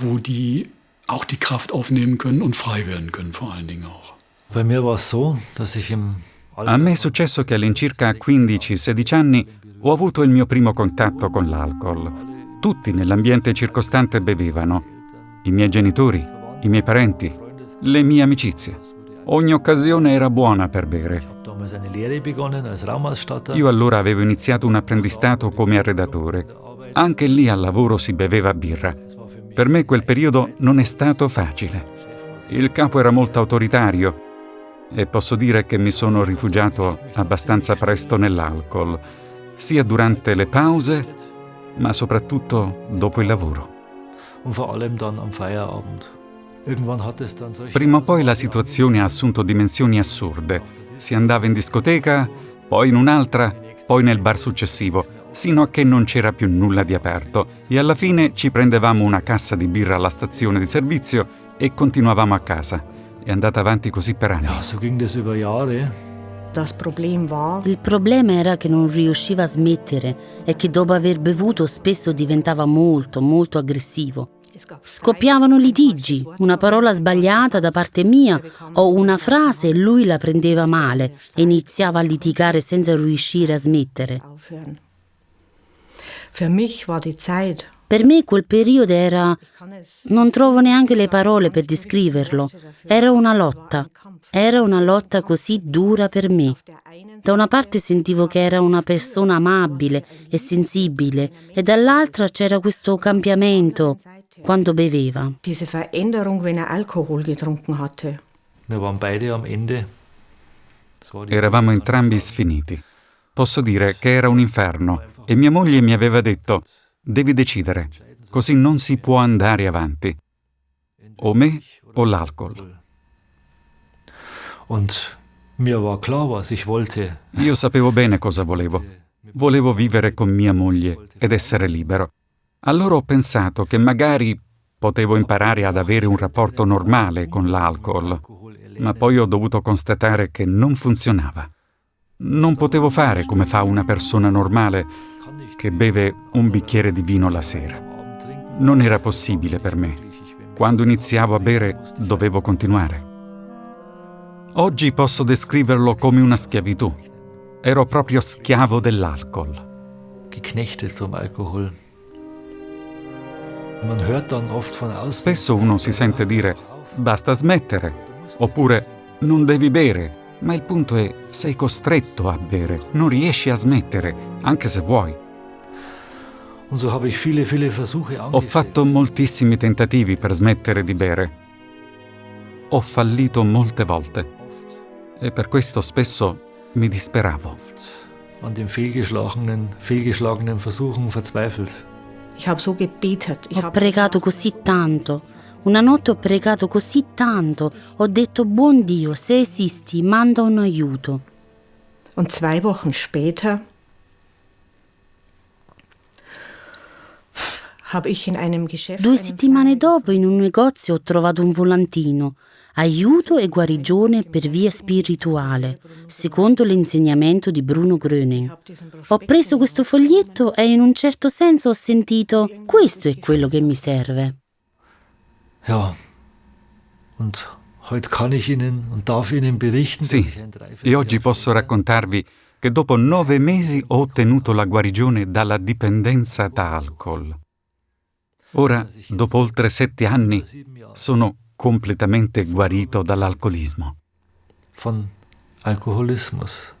Wo die auch die Kraft aufnehmen können und frei werden können, vor allen Dingen auch. A me è successo che all'incirca 15-16 anni ho avuto il mio primo contatto con l'alcol. Tutti nell'ambiente circostante bevevano. I miei genitori, i miei parenti, le mie amicizie. Ogni occasione era buona per bere. Io allora avevo iniziato un apprendistato come arredatore. Anche lì al lavoro si beveva birra. Per me quel periodo non è stato facile. Il capo era molto autoritario e posso dire che mi sono rifugiato abbastanza presto nell'alcol, sia durante le pause, ma soprattutto dopo il lavoro. Prima o poi la situazione ha assunto dimensioni assurde si andava in discoteca, poi in un'altra, poi nel bar successivo, sino a che non c'era più nulla di aperto e alla fine ci prendevamo una cassa di birra alla stazione di servizio e continuavamo a casa. È andata avanti così per anni. Il problema era che non riusciva a smettere e che dopo aver bevuto spesso diventava molto, molto aggressivo. Scoppiavano litigi, una parola sbagliata da parte mia o una frase e lui la prendeva male e iniziava a litigare senza riuscire a smettere. Per me quel periodo era... non trovo neanche le parole per descriverlo. Era una lotta. Era una lotta così dura per me. Da una parte sentivo che era una persona amabile e sensibile e dall'altra c'era questo cambiamento quando beveva. Diese Veränderung, wenn er Alkohol getrunken hatte. Eravamo entrambi sfiniti. Posso dire che era un inferno e mia moglie mi aveva detto devi decidere, così non si può andare avanti. O me o l'alcol. Io sapevo bene cosa volevo. Volevo vivere con mia moglie ed essere libero. Allora ho pensato che magari potevo imparare ad avere un rapporto normale con l'alcol, ma poi ho dovuto constatare che non funzionava. Non potevo fare come fa una persona normale che beve un bicchiere di vino la sera. Non era possibile per me. Quando iniziavo a bere dovevo continuare. Oggi posso descriverlo come una schiavitù. Ero proprio schiavo dell'alcol. Geknechtet vom Alkohol. Spesso uno si sente dire basta smettere, oppure non devi bere, ma il punto è sei costretto a bere, non riesci a smettere, anche se vuoi. Ho fatto moltissimi tentativi per smettere di bere. Ho fallito molte volte e per questo spesso mi disperavo. Ho pregato così tanto. Una notte ho pregato così tanto. Ho detto, buon Dio, se esisti, manda un aiuto. Und zwei Wochen später Due settimane dopo in un negozio ho trovato un volantino. Aiuto e guarigione per via spirituale, secondo l'insegnamento di Bruno Gröning. Ho preso questo foglietto e in un certo senso ho sentito questo è quello che mi serve. Ja, und heute kann ich Ihnen und darf Ihnen berichten. Sì, e oggi posso raccontarvi che dopo nove mesi ho ottenuto la guarigione dalla dipendenza da alcol. Ora, dopo oltre sette anni, sono completamente guarito dall'alcolismo. Von Alkoholismus.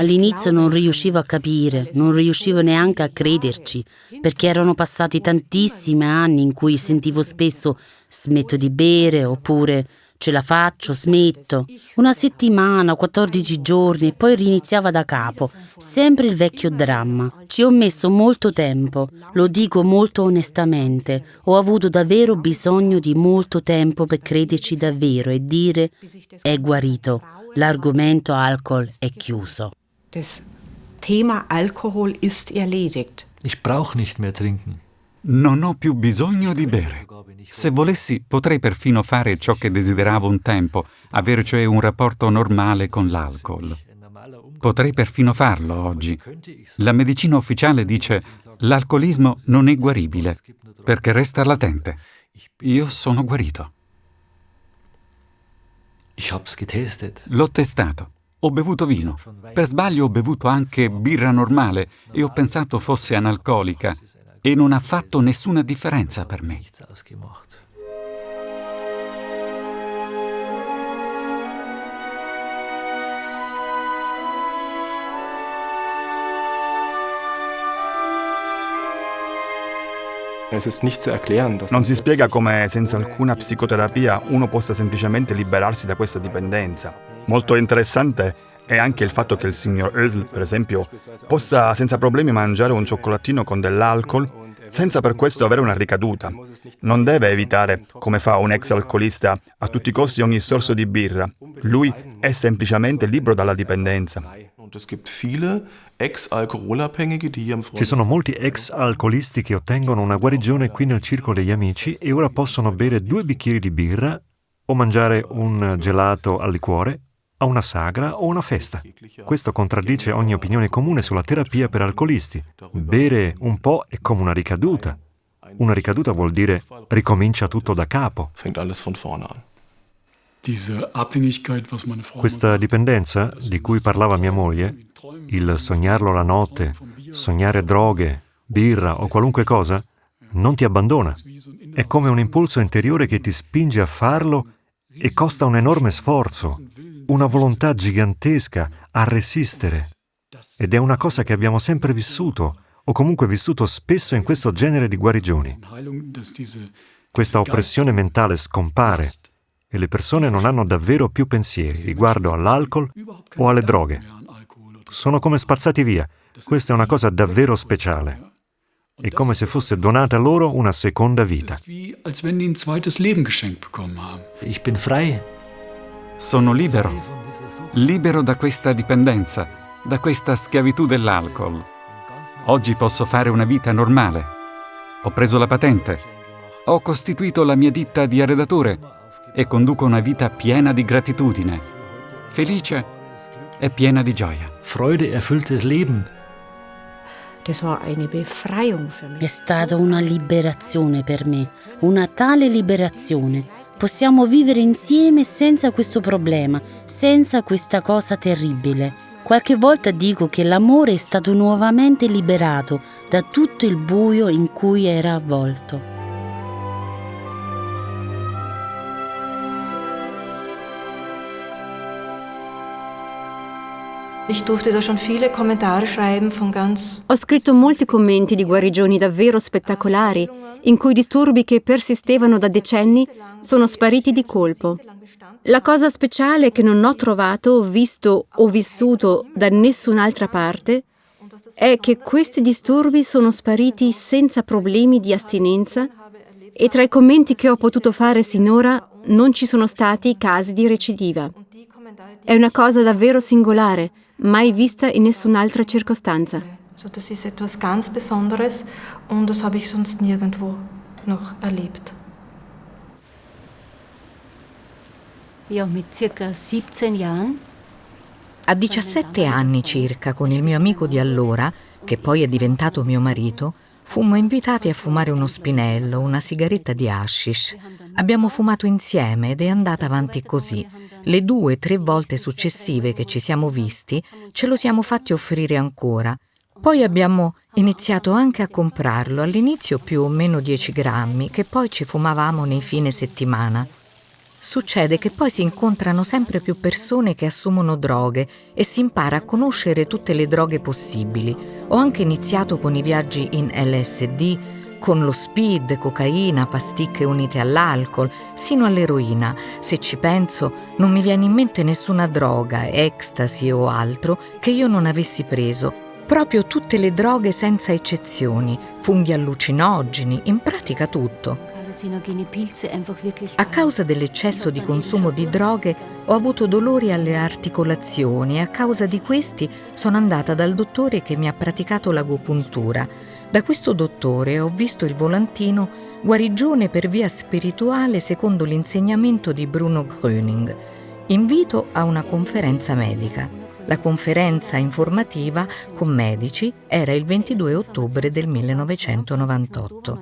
All'inizio non riuscivo a capire, non riuscivo neanche a crederci, perché erano passati tantissimi anni in cui sentivo spesso smetto di bere oppure Ce la faccio, smetto. Una settimana, 14 giorni e poi riniziava da capo. Sempre il vecchio dramma. Ci ho messo molto tempo, lo dico molto onestamente. Ho avuto davvero bisogno di molto tempo per crederci davvero e dire è guarito. L'argomento alcol è chiuso. Das Thema Alkohol ist erledigt. Ich brauch nicht mehr trinken. Non ho più bisogno di bere. Se volessi, potrei perfino fare ciò che desideravo un tempo, avere cioè un rapporto normale con l'alcol. Potrei perfino farlo oggi. La medicina ufficiale dice l'alcolismo non è guaribile, perché resta latente. Io sono guarito. L'ho testato. Ho bevuto vino. Per sbaglio ho bevuto anche birra normale e ho pensato fosse analcolica e non ha fatto nessuna differenza per me. Non si spiega come senza alcuna psicoterapia uno possa semplicemente liberarsi da questa dipendenza. Molto interessante è anche il fatto che il signor Ösl, per esempio, possa senza problemi mangiare un cioccolatino con dell'alcol senza per questo avere una ricaduta. Non deve evitare, come fa un ex alcolista, a tutti i costi ogni sorso di birra. Lui è semplicemente libero dalla dipendenza. Ci sono molti ex alcolisti che ottengono una guarigione qui nel circolo degli amici e ora possono bere due bicchieri di birra o mangiare un gelato al liquore a una sagra o una festa. Questo contraddice ogni opinione comune sulla terapia per alcolisti. Bere un po' è come una ricaduta. Una ricaduta vuol dire ricomincia tutto da capo. Questa dipendenza di cui parlava mia moglie, il sognarlo la notte, sognare droghe, birra o qualunque cosa, non ti abbandona. È come un impulso interiore che ti spinge a farlo e costa un enorme sforzo, una volontà gigantesca a resistere. Ed è una cosa che abbiamo sempre vissuto, o comunque vissuto spesso in questo genere di guarigioni. Questa oppressione mentale scompare e le persone non hanno davvero più pensieri riguardo all'alcol o alle droghe. Sono come spazzati via. Questa è una cosa davvero speciale. È come se fosse donata loro una seconda vita. Ich bin frei. Sono libero, libero da questa dipendenza, da questa schiavitù dell'alcol. Oggi posso fare una vita normale. Ho preso la patente, ho costituito la mia ditta di arredature e conduco una vita piena di gratitudine, felice e piena di gioia. Freude erfülltes Leben. È stata una liberazione per me, una tale liberazione Possiamo vivere insieme senza questo problema, senza questa cosa terribile. Qualche volta dico che l'amore è stato nuovamente liberato da tutto il buio in cui era avvolto. Ho scritto molti commenti di guarigioni davvero spettacolari, in cui disturbi che persistevano da decenni sono spariti di colpo. La cosa speciale che non ho trovato, visto o vissuto da nessun'altra parte è che questi disturbi sono spariti senza problemi di astinenza e tra i commenti che ho potuto fare sinora non ci sono stati casi di recidiva. È una cosa davvero singolare, mai vista in nessun'altra circostanza. So, das ist etwas ganz Besonderes und das habe ich sonst nirgendwo noch erlebt. Ja, mit circa 17 Jahren a 17 anni circa, con il mio amico di allora, che poi è diventato mio marito, fummo invitati a fumare uno spinello, una sigaretta di hashish. Abbiamo fumato insieme ed è andata avanti così. Le due, tre volte successive che ci siamo visti, ce lo siamo fatti offrire ancora. Poi abbiamo iniziato anche a comprarlo, all'inizio più o meno 10 grammi, che poi ci fumavamo nei fine settimana. Succede che poi si incontrano sempre più persone che assumono droghe e si impara a conoscere tutte le droghe possibili. Ho anche iniziato con i viaggi in LSD, con lo speed, cocaina, pasticche unite all'alcol, sino all'eroina. Se ci penso, non mi viene in mente nessuna droga, ecstasy o altro che io non avessi preso. Proprio tutte le droghe senza eccezioni, funghi allucinogeni, in pratica tutto. A causa dell'eccesso di consumo di droghe ho avuto dolori alle articolazioni e a causa di questi sono andata dal dottore che mi ha praticato l'agopuntura. Da questo dottore ho visto il volantino Guarigione per via spirituale secondo l'insegnamento di Bruno Gröning. Invito a una conferenza medica. La conferenza informativa con medici era il 22 ottobre del 1998.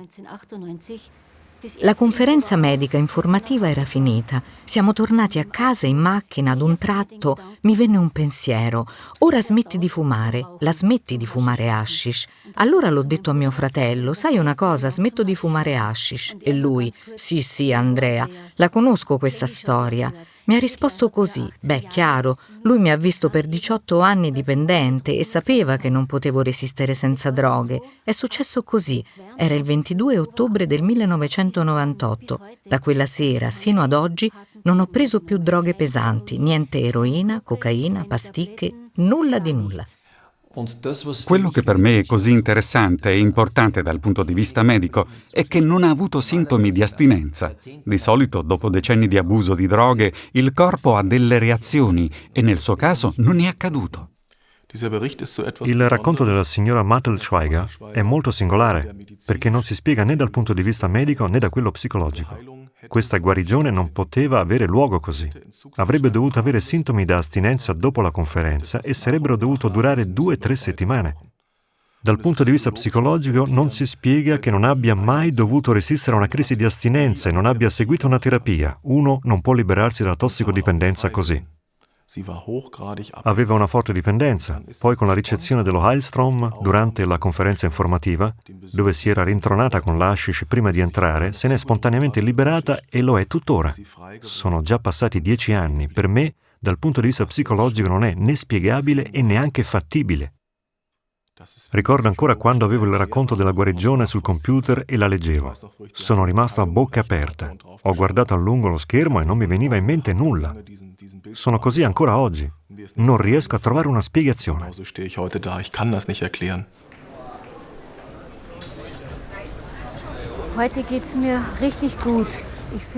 La conferenza medica informativa era finita. Siamo tornati a casa in macchina ad un tratto. Mi venne un pensiero. Ora smetti di fumare. La smetti di fumare hashish. Allora l'ho detto a mio fratello, sai una cosa, smetto di fumare hashish. E lui, sì sì Andrea, la conosco questa storia. Mi ha risposto così, beh chiaro, lui mi ha visto per 18 anni dipendente e sapeva che non potevo resistere senza droghe. È successo così, era il 22 ottobre del 1998. Da quella sera sino ad oggi non ho preso più droghe pesanti, niente eroina, cocaina, pasticche, nulla di nulla. Quello che per me è così interessante e importante dal punto di vista medico è che non ha avuto sintomi di astinenza. Di solito, dopo decenni di abuso di droghe, il corpo ha delle reazioni e nel suo caso non è accaduto. Il racconto della signora Mattelschweiger è molto singolare perché non si spiega né dal punto di vista medico né da quello psicologico. Questa guarigione non poteva avere luogo così. Avrebbe dovuto avere sintomi da astinenza dopo la conferenza e sarebbero dovuto durare due o tre settimane. Dal punto di vista psicologico non si spiega che non abbia mai dovuto resistere a una crisi di astinenza e non abbia seguito una terapia. Uno non può liberarsi dalla tossicodipendenza così. Aveva una forte dipendenza, poi con la ricezione dello Heilstrom durante la conferenza informativa, dove si era rintronata con l'ashish prima di entrare, se n'è spontaneamente liberata e lo è tuttora. Sono già passati dieci anni, per me dal punto di vista psicologico non è né spiegabile e neanche fattibile. Ricordo ancora quando avevo il racconto della guarigione sul computer e la leggevo. Sono rimasto a bocca aperta. Ho guardato a lungo lo schermo e non mi veniva in mente nulla. Sono così ancora oggi. Non riesco a trovare una spiegazione.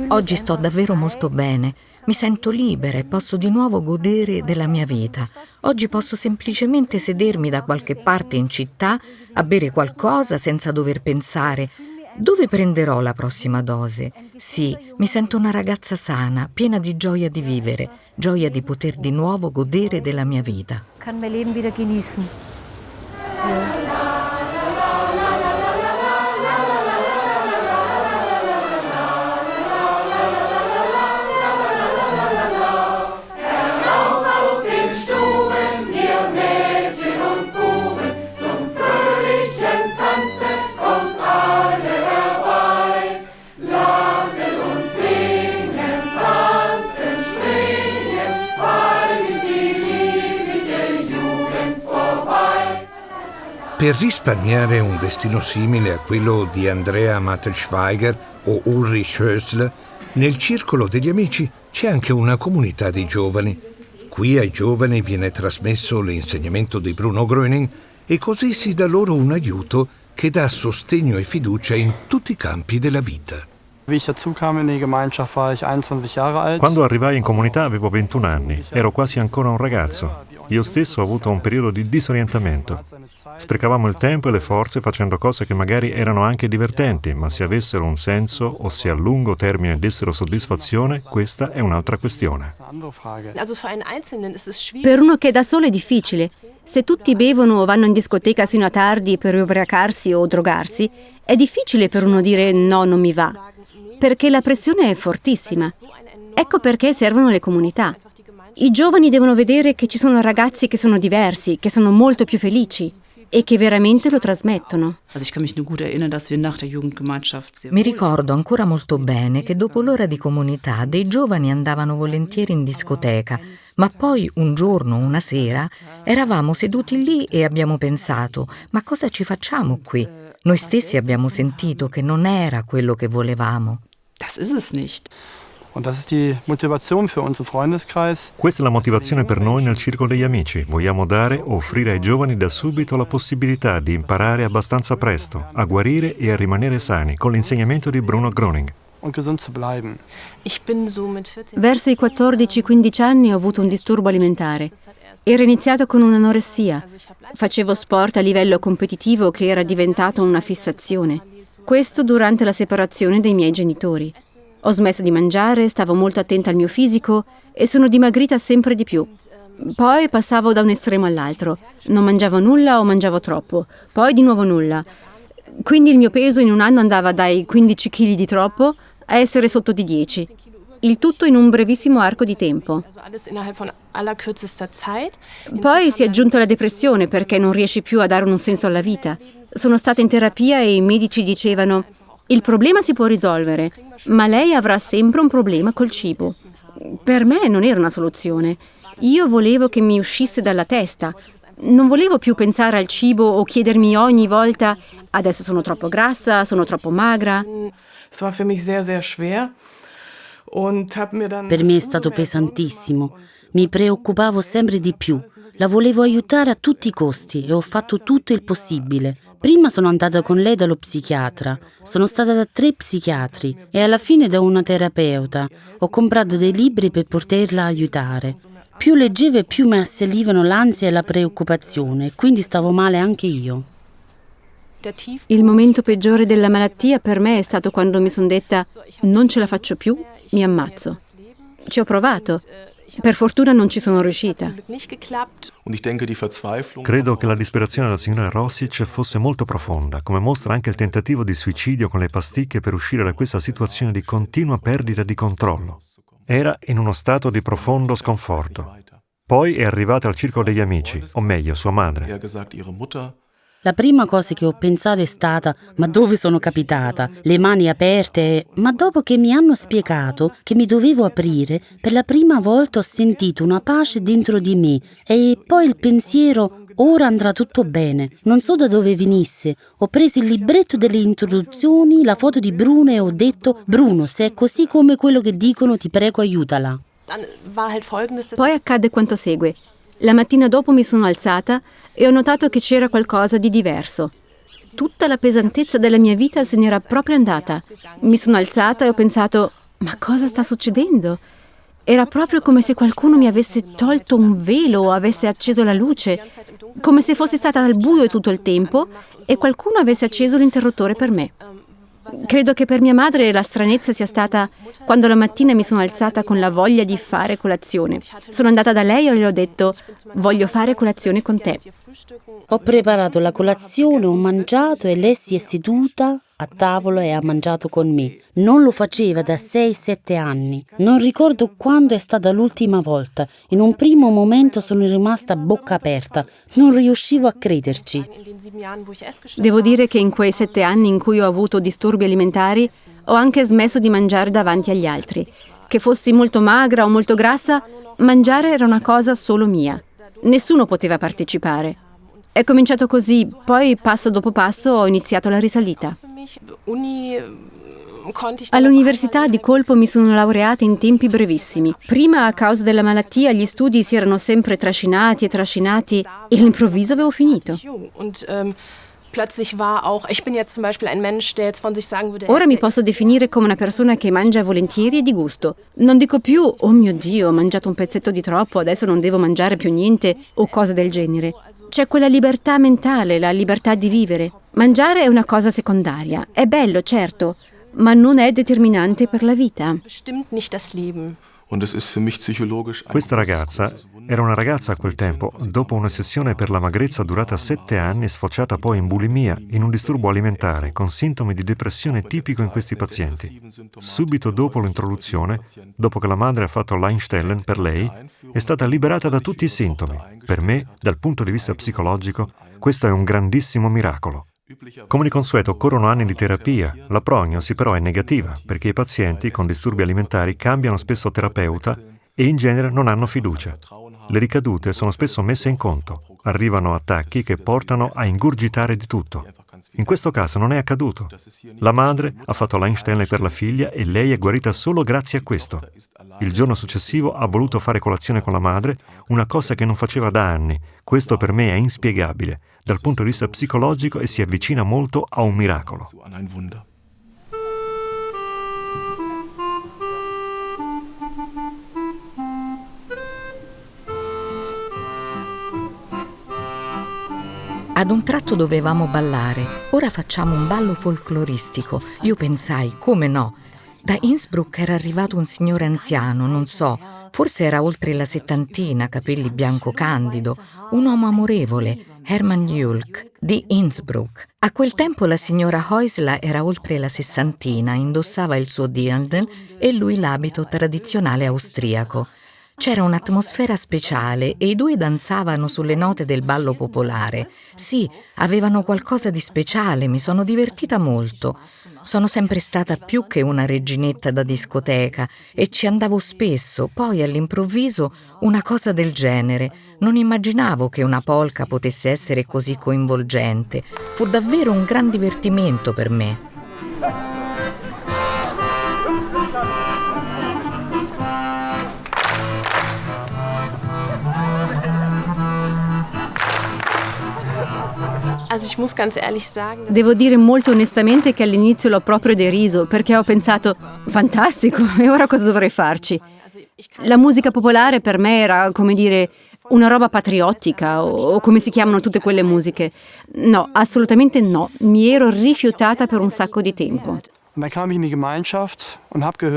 Oggi sto davvero molto bene. Mi sento libera e posso di nuovo godere della mia vita. Oggi posso semplicemente sedermi da qualche parte in città a bere qualcosa senza dover pensare dove prenderò la prossima dose? Sì, mi sento una ragazza sana, piena di gioia di vivere, gioia di poter di nuovo godere della mia vita. Kann mein Leben wieder genießen. Ja. Per risparmiare un destino simile a quello di Andrea Mattelschweiger o Ulrich Hösler, nel circolo degli amici c'è anche una comunità di giovani. Qui ai giovani viene trasmesso l'insegnamento di Bruno Gröning e così si dà loro un aiuto che dà sostegno e fiducia in tutti i campi della vita. Quando arrivai in comunità avevo 21 anni, ero quasi ancora un ragazzo. Io stesso ho avuto un periodo di disorientamento. Sprecavamo il tempo e le forze facendo cose che magari erano anche divertenti, ma se avessero un senso o se a lungo termine dessero soddisfazione, questa è un'altra questione. Per uno che è da solo è difficile. Se tutti bevono o vanno in discoteca sino a tardi per ubriacarsi o drogarsi, è difficile per uno dire no, non mi va, perché la pressione è fortissima. Ecco perché servono le comunità. I giovani devono vedere che ci sono ragazzi che sono diversi, che sono molto più felici e che veramente lo trasmettono. Mi ricordo ancora molto bene che dopo l'ora di comunità dei giovani andavano volentieri in discoteca, ma poi un giorno, una sera, eravamo seduti lì e abbiamo pensato, ma cosa ci facciamo qui? Noi stessi abbiamo sentito che non era quello che volevamo. Das ist es nicht. Questa è la motivazione per noi nel circolo degli amici. Vogliamo dare o offrire ai giovani da subito la possibilità di imparare abbastanza presto, a guarire e a rimanere sani con l'insegnamento di Bruno Groning. Verso i 14-15 anni ho avuto un disturbo alimentare. Era iniziato con un'anoressia. Facevo sport a livello competitivo che era diventato una fissazione. Questo durante la separazione dei miei genitori. Ho smesso di mangiare, stavo molto attenta al mio fisico e sono dimagrita sempre di più. Poi passavo da un estremo all'altro. Non mangiavo nulla o mangiavo troppo. Poi di nuovo nulla. Quindi il mio peso in un anno andava dai 15 kg di troppo a essere sotto di 10. Il tutto in un brevissimo arco di tempo. Poi si è aggiunta la depressione perché non riesci più a dare un senso alla vita. Sono stata in terapia e i medici dicevano il problema si può risolvere, ma lei avrà sempre un problema col cibo. Per me non era una soluzione. Io volevo che mi uscisse dalla testa. Non volevo più pensare al cibo o chiedermi ogni volta adesso sono troppo grassa, sono troppo magra. Per me è stato pesantissimo. Mi preoccupavo sempre di più. La volevo aiutare a tutti i costi e ho fatto tutto il possibile. Prima sono andata con lei dallo psichiatra, sono stata da tre psichiatri e alla fine da una terapeuta. Ho comprato dei libri per poterla aiutare. Più leggevo e più mi assalivano l'ansia e la preoccupazione, quindi stavo male anche io. Il momento peggiore della malattia per me è stato quando mi sono detta non ce la faccio più, mi ammazzo. Ci ho provato, per fortuna non ci sono riuscita. Credo che la disperazione della signora Rossic fosse molto profonda, come mostra anche il tentativo di suicidio con le pasticche per uscire da questa situazione di continua perdita di controllo. Era in uno stato di profondo sconforto. Poi è arrivata al circolo degli amici, o meglio, sua madre. La prima cosa che ho pensato è stata ma dove sono capitata? Le mani aperte, ma dopo che mi hanno spiegato che mi dovevo aprire, per la prima volta ho sentito una pace dentro di me e poi il pensiero ora andrà tutto bene. Non so da dove venisse. Ho preso il libretto delle introduzioni, la foto di Bruno e ho detto Bruno, se è così come quello che dicono ti prego aiutala. Poi accadde quanto segue. La mattina dopo mi sono alzata e ho notato che c'era qualcosa di diverso. Tutta la pesantezza della mia vita se n'era proprio andata. Mi sono alzata e ho pensato, ma cosa sta succedendo? Era proprio come se qualcuno mi avesse tolto un velo o avesse acceso la luce, come se fossi stata al buio tutto il tempo e qualcuno avesse acceso l'interruttore per me. Credo che per mia madre la stranezza sia stata quando la mattina mi sono alzata con la voglia di fare colazione. Sono andata da lei e le ho detto voglio fare colazione con te. Ho preparato la colazione, ho mangiato e lei si è seduta a tavola e ha mangiato con me. Non lo faceva da 6-7 anni. Non ricordo quando è stata l'ultima volta. In un primo momento sono rimasta a bocca aperta. Non riuscivo a crederci. Devo dire che in quei sette anni in cui ho avuto disturbi alimentari ho anche smesso di mangiare davanti agli altri. Che fossi molto magra o molto grassa, mangiare era una cosa solo mia. Nessuno poteva partecipare. È cominciato così, poi passo dopo passo ho iniziato la risalita. All'università di colpo mi sono laureata in tempi brevissimi. Prima, a causa della malattia, gli studi si erano sempre trascinati e trascinati e all'improvviso avevo finito. Ora mi posso definire come una persona che mangia volentieri e di gusto. Non dico più, oh mio Dio, ho mangiato un pezzetto di troppo, adesso non devo mangiare più niente o cose del genere. C'è quella libertà mentale, la libertà di vivere. Mangiare è una cosa secondaria. È bello, certo, ma non è determinante per la vita. Questa ragazza era una ragazza a quel tempo, dopo una sessione per la magrezza durata sette anni, sfociata poi in bulimia, in un disturbo alimentare, con sintomi di depressione tipico in questi pazienti. Subito dopo l'introduzione, dopo che la madre ha fatto l'Einstellen per lei, è stata liberata da tutti i sintomi. Per me, dal punto di vista psicologico, questo è un grandissimo miracolo. Come di consueto occorrono anni di terapia, la prognosi però è negativa perché i pazienti con disturbi alimentari cambiano spesso terapeuta e in genere non hanno fiducia. Le ricadute sono spesso messe in conto, arrivano attacchi che portano a ingurgitare di tutto. In questo caso non è accaduto. La madre ha fatto l'Einstein per la figlia e lei è guarita solo grazie a questo. Il giorno successivo ha voluto fare colazione con la madre, una cosa che non faceva da anni. Questo per me è inspiegabile dal punto di vista psicologico e si avvicina molto a un miracolo. Ad un tratto dovevamo ballare, ora facciamo un ballo folcloristico. Io pensai, come no? Da Innsbruck era arrivato un signore anziano, non so, forse era oltre la settantina, capelli bianco candido, un uomo amorevole, Hermann Julk, di Innsbruck. A quel tempo la signora Heusler era oltre la sessantina, indossava il suo Dirndl e lui l'abito tradizionale austriaco. C'era un'atmosfera speciale e i due danzavano sulle note del ballo popolare. Sì, avevano qualcosa di speciale, mi sono divertita molto. Sono sempre stata più che una reginetta da discoteca e ci andavo spesso, poi all'improvviso una cosa del genere. Non immaginavo che una polca potesse essere così coinvolgente. Fu davvero un gran divertimento per me. Devo dire molto onestamente che all'inizio l'ho proprio deriso perché ho pensato, fantastico, e ora cosa dovrei farci? La musica popolare per me era, come dire, una roba patriottica o come si chiamano tutte quelle musiche. No, assolutamente no, mi ero rifiutata per un sacco di tempo.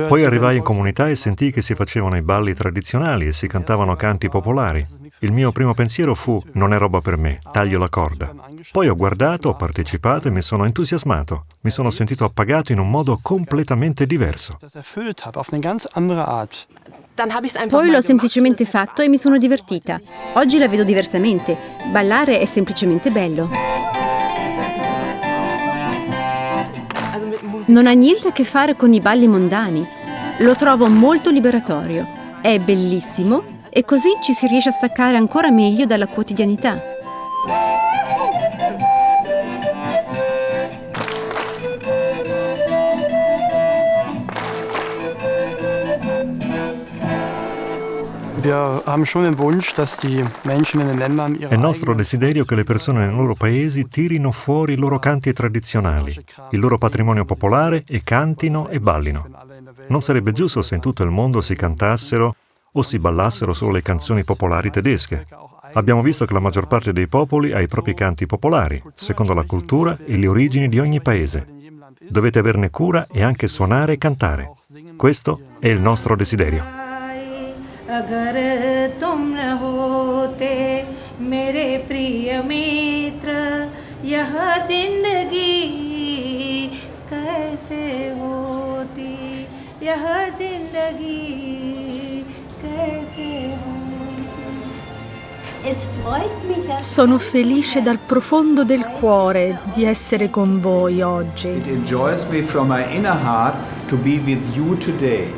Poi arrivai in comunità e sentii che si facevano i balli tradizionali e si cantavano canti popolari. Il mio primo pensiero fu non è roba per me, taglio la corda. Poi ho guardato, ho partecipato e mi sono entusiasmato. Mi sono sentito appagato in un modo completamente diverso. Poi l'ho semplicemente fatto e mi sono divertita. Oggi la vedo diversamente. Ballare è semplicemente bello. Non ha niente a che fare con i balli mondani. Lo trovo molto liberatorio. È bellissimo e così ci si riesce a staccare ancora meglio dalla quotidianità. È nostro desiderio che le persone nei loro paesi tirino fuori i loro canti tradizionali, il loro patrimonio popolare e cantino e ballino. Non sarebbe giusto se in tutto il mondo si cantassero o si ballassero solo le canzoni popolari tedesche. Abbiamo visto che la maggior parte dei popoli ha i propri canti popolari, secondo la cultura e le origini di ogni paese. Dovete averne cura e anche suonare e cantare. Questo è il nostro desiderio. अगर तुम न होते मेरे प्रिय मित्र यह जिंदगी कैसे होती यह जिंदगी कैसे Sono felice dal profondo del cuore di essere con voi oggi. It enjoys me from my inner heart to be with you today.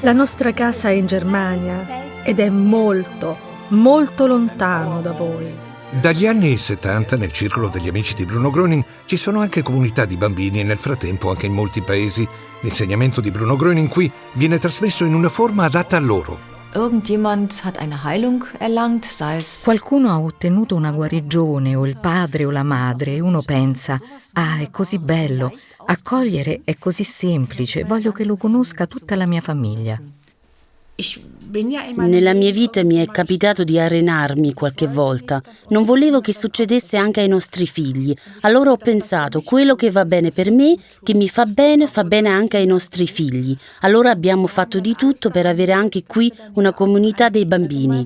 La nostra casa è in Germania ed è molto, molto lontano da voi. Dagli anni 70 nel circolo degli amici di Bruno Gröning ci sono anche comunità di bambini e nel frattempo anche in molti paesi l'insegnamento di Bruno Gröning qui viene trasmesso in una forma adatta a loro. Qualcuno ha ottenuto una guarigione, o il padre o la madre, e uno pensa, ah, è così bello, accogliere è così semplice, voglio che lo conosca tutta la mia famiglia. Nella mia vita mi è capitato di arenarmi qualche volta. Non volevo che succedesse anche ai nostri figli. Allora ho pensato, quello che va bene per me, che mi fa bene, fa bene anche ai nostri figli. Allora abbiamo fatto di tutto per avere anche qui una comunità dei bambini.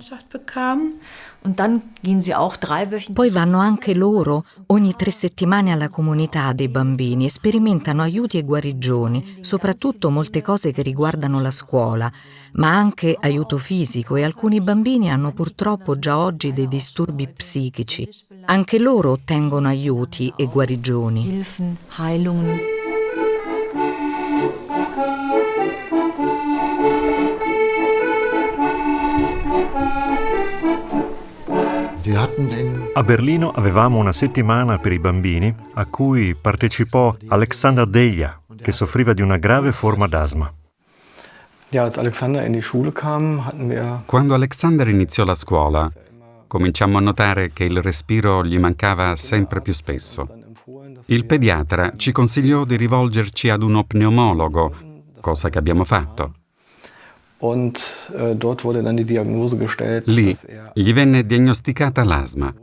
Poi vanno anche loro ogni tre settimane alla comunità dei bambini e sperimentano aiuti e guarigioni, soprattutto molte cose che riguardano la scuola, ma anche aiuto fisico e alcuni bambini hanno purtroppo già oggi dei disturbi psichici. Anche loro ottengono aiuti e guarigioni. A Berlino avevamo una settimana per i bambini a cui partecipò Alexander Deja, che soffriva di una grave forma d'asma. Quando Alexander iniziò la scuola, cominciammo a notare che il respiro gli mancava sempre più spesso. Il pediatra ci consigliò di rivolgerci ad uno pneumologo, cosa che abbiamo fatto. Äh, Lì gli venne diagnosticata l'asma.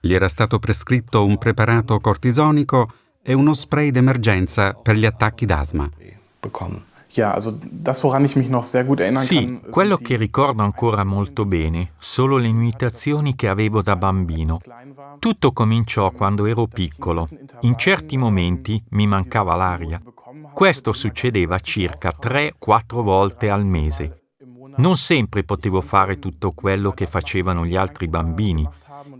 Gli era stato prescritto un preparato cortisonico e uno spray d'emergenza per gli attacchi d'asma. Sì, quello che ricordo ancora molto bene sono le imitazioni che avevo da bambino. Tutto cominciò quando ero piccolo. In certi momenti mi mancava l'aria. Questo succedeva circa 3-4 volte al mese. Non sempre potevo fare tutto quello che facevano gli altri bambini.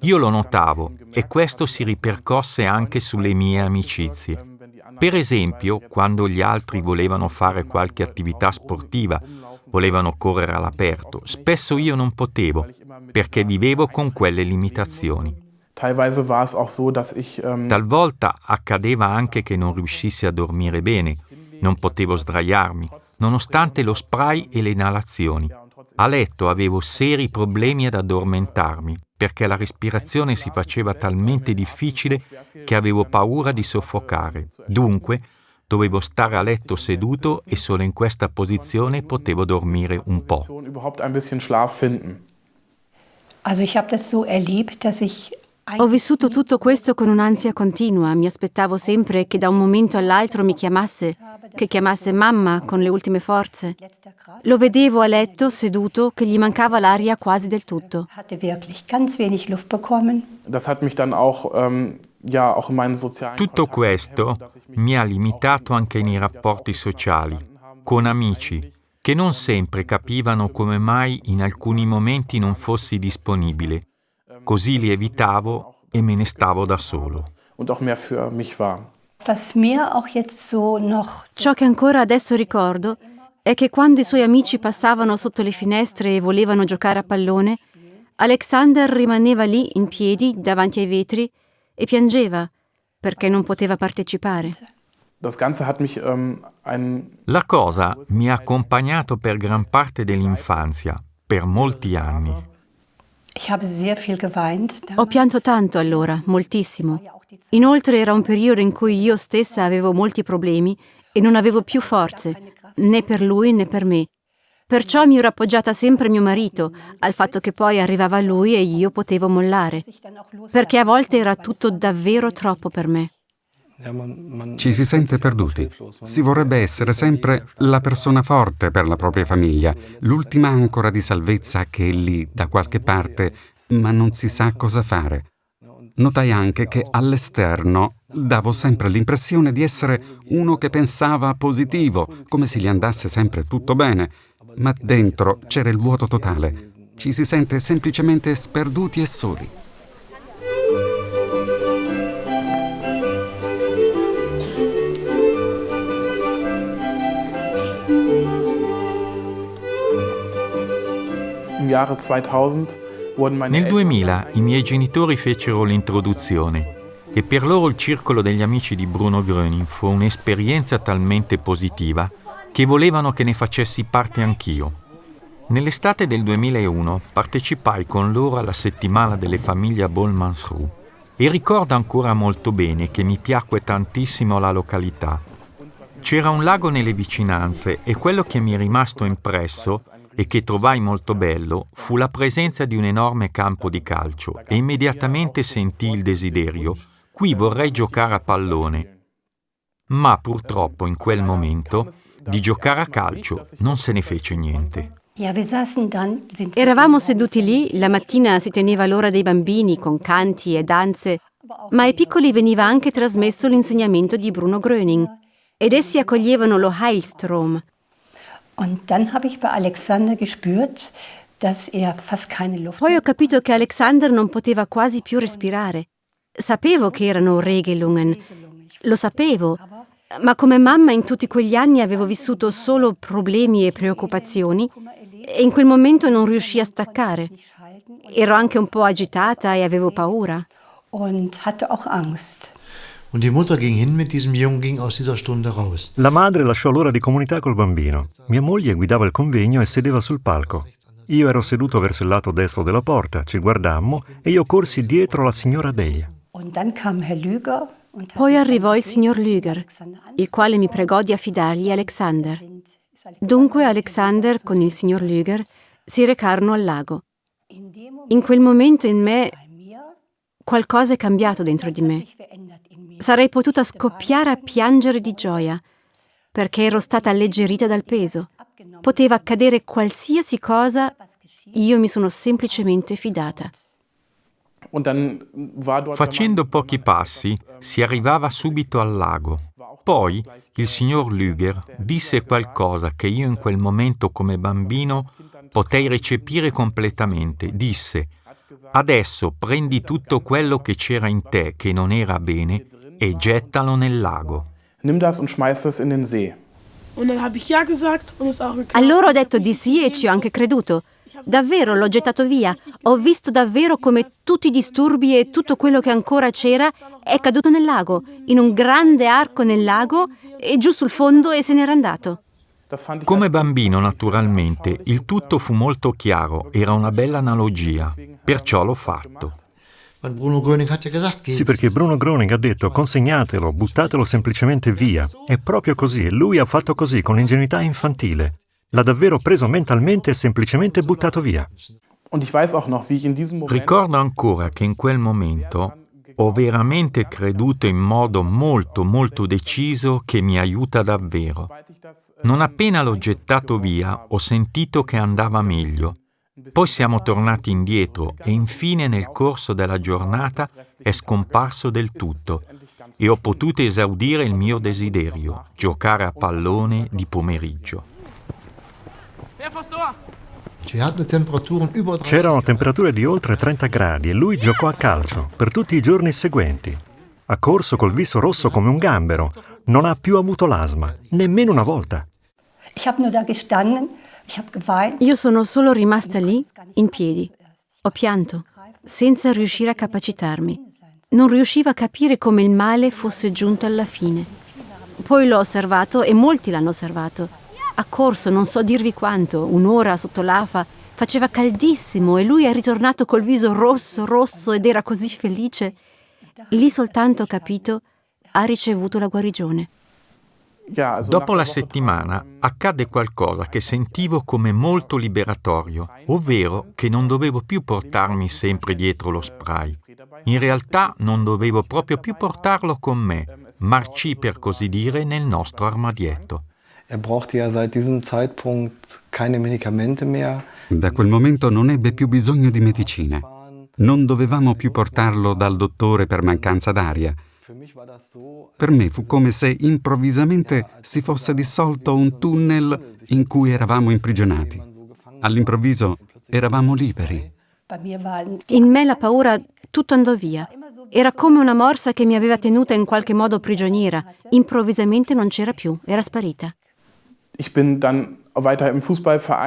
Io lo notavo e questo si ripercosse anche sulle mie amicizie. Per esempio, quando gli altri volevano fare qualche attività sportiva, volevano correre all'aperto, spesso io non potevo, perché vivevo con quelle limitazioni. Ähm, Talvolta accadeva anche che non riuscissi a dormire bene, non potevo sdraiarmi, nonostante lo spray e le inalazioni. A letto avevo seri problemi ad addormentarmi, perché la respirazione si faceva talmente difficile che avevo paura di soffocare. Dunque, dovevo stare a letto seduto e solo in questa posizione potevo dormire un po'. Also ich habe das so erlebt, dass ich ho vissuto tutto questo con un'ansia continua, mi aspettavo sempre che da un momento all'altro mi chiamasse, che chiamasse mamma con le ultime forze. Lo vedevo a letto, seduto, che gli mancava l'aria quasi del tutto. Tutto questo mi ha limitato anche nei rapporti sociali, con amici, che non sempre capivano come mai in alcuni momenti non fossi disponibile Così li evitavo e me ne stavo da solo. Ciò che ancora adesso ricordo è che quando i suoi amici passavano sotto le finestre e volevano giocare a pallone, Alexander rimaneva lì in piedi davanti ai vetri e piangeva perché non poteva partecipare. Ähm, La cosa mi ha accompagnato per gran parte dell'infanzia, per molti anni. Ho pianto tanto allora, moltissimo. Inoltre era un periodo in cui io stessa avevo molti problemi e non avevo più forze, né per lui né per me. Perciò mi ero appoggiata sempre a mio marito, al fatto che poi arrivava lui e io potevo mollare, perché a volte era tutto davvero troppo per me. Ci si sente perduti. Si vorrebbe essere sempre la persona forte per la propria famiglia, l'ultima ancora di salvezza che è lì da qualche parte, ma non si sa cosa fare. Notai anche che all'esterno davo sempre l'impressione di essere uno che pensava positivo, come se gli andasse sempre tutto bene, ma dentro c'era il vuoto totale. Ci si sente semplicemente sperduti e soli. Nel 2000 i miei genitori fecero l'introduzione e per loro il circolo degli amici di Bruno Gröning fu un'esperienza talmente positiva che volevano che ne facessi parte anch'io. Nell'estate del 2001 partecipai con loro alla settimana delle famiglie a Bolmansrud e ricordo ancora molto bene che mi piacque tantissimo la località. C'era un lago nelle vicinanze e quello che mi è rimasto impresso e che trovai molto bello fu la presenza di un enorme campo di calcio e immediatamente sentii il desiderio, qui vorrei giocare a pallone. Ma purtroppo in quel momento di giocare a calcio non se ne fece niente. Eravamo seduti lì, la mattina si teneva l'ora dei bambini con canti e danze, ma ai piccoli veniva anche trasmesso l'insegnamento di Bruno Gröning ed essi accoglievano lo Heilstrom, poi ho capito che Alexander non poteva quasi più respirare. Sapevo che erano Regelungen, lo sapevo, ma come mamma in tutti quegli anni avevo vissuto solo problemi e preoccupazioni e in quel momento non riuscii a staccare. Ero anche un po' agitata e avevo paura. Und hatte auch Angst. La madre lasciò l'ora di comunità col bambino. Mia moglie guidava il convegno e sedeva sul palco. Io ero seduto verso il lato destro della porta, ci guardammo e io corsi dietro la signora Deia. Poi arrivò il signor Lüger, il quale mi pregò di affidargli Alexander. Dunque Alexander con il signor Lüger si recarono al lago. In quel momento in me qualcosa è cambiato dentro di me. Sarei potuta scoppiare a piangere di gioia, perché ero stata alleggerita dal peso. Poteva accadere qualsiasi cosa, io mi sono semplicemente fidata. Facendo pochi passi si arrivava subito al lago. Poi il signor Lüger disse qualcosa che io in quel momento come bambino potei recepire completamente. Disse, adesso prendi tutto quello che c'era in te che non era bene e gettalo nel lago. Nimm das und schmeiß das in den See. Allora ho detto di sì e ci ho anche creduto. Davvero l'ho gettato via. Ho visto davvero come tutti i disturbi e tutto quello che ancora c'era è caduto nel lago, in un grande arco nel lago e giù sul fondo e se n'era andato. Come bambino, naturalmente, il tutto fu molto chiaro, era una bella analogia, perciò l'ho fatto. Sì, perché Bruno Gröning ha detto consegnatelo, buttatelo semplicemente via. È proprio così e lui ha fatto così con l'ingenuità infantile. L'ha davvero preso mentalmente e semplicemente buttato via. Ricordo ancora che in quel momento ho veramente creduto in modo molto molto deciso che mi aiuta davvero. Non appena l'ho gettato via ho sentito che andava meglio poi siamo tornati indietro e infine nel corso della giornata è scomparso del tutto e ho potuto esaudire il mio desiderio, giocare a pallone di pomeriggio. C'erano temperature di oltre 30 gradi e lui giocò a calcio per tutti i giorni seguenti. Ha corso col viso rosso come un gambero, non ha più avuto l'asma, nemmeno una volta. Io sono solo rimasta lì, in piedi. Ho pianto, senza riuscire a capacitarmi. Non riuscivo a capire come il male fosse giunto alla fine. Poi l'ho osservato e molti l'hanno osservato. Ha corso, non so dirvi quanto, un'ora sotto l'afa, faceva caldissimo e lui è ritornato col viso rosso, rosso ed era così felice. Lì soltanto ho capito, ha ricevuto la guarigione. Dopo la settimana accadde qualcosa che sentivo come molto liberatorio, ovvero che non dovevo più portarmi sempre dietro lo spray. In realtà non dovevo proprio più portarlo con me, marcì per così dire nel nostro armadietto. Er da quel momento non ebbe più bisogno di medicine. Non dovevamo più portarlo dal dottore per mancanza d'aria per me fu come se improvvisamente si fosse dissolto un tunnel in cui eravamo imprigionati. All'improvviso eravamo liberi. In me la paura tutto andò via. Era come una morsa che mi aveva tenuta in qualche modo prigioniera. Improvvisamente non c'era più, era sparita.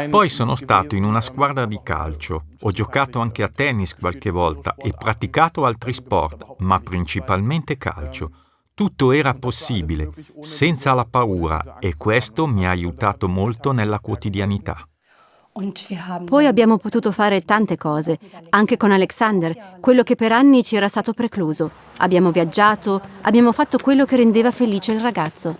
Poi sono stato in una squadra di calcio, ho giocato anche a tennis qualche volta e praticato altri sport, ma principalmente calcio. Tutto era possibile, senza la paura, e questo mi ha aiutato molto nella quotidianità. Poi abbiamo potuto fare tante cose, anche con Alexander, quello che per anni ci era stato precluso. Abbiamo viaggiato, abbiamo fatto quello che rendeva felice il ragazzo.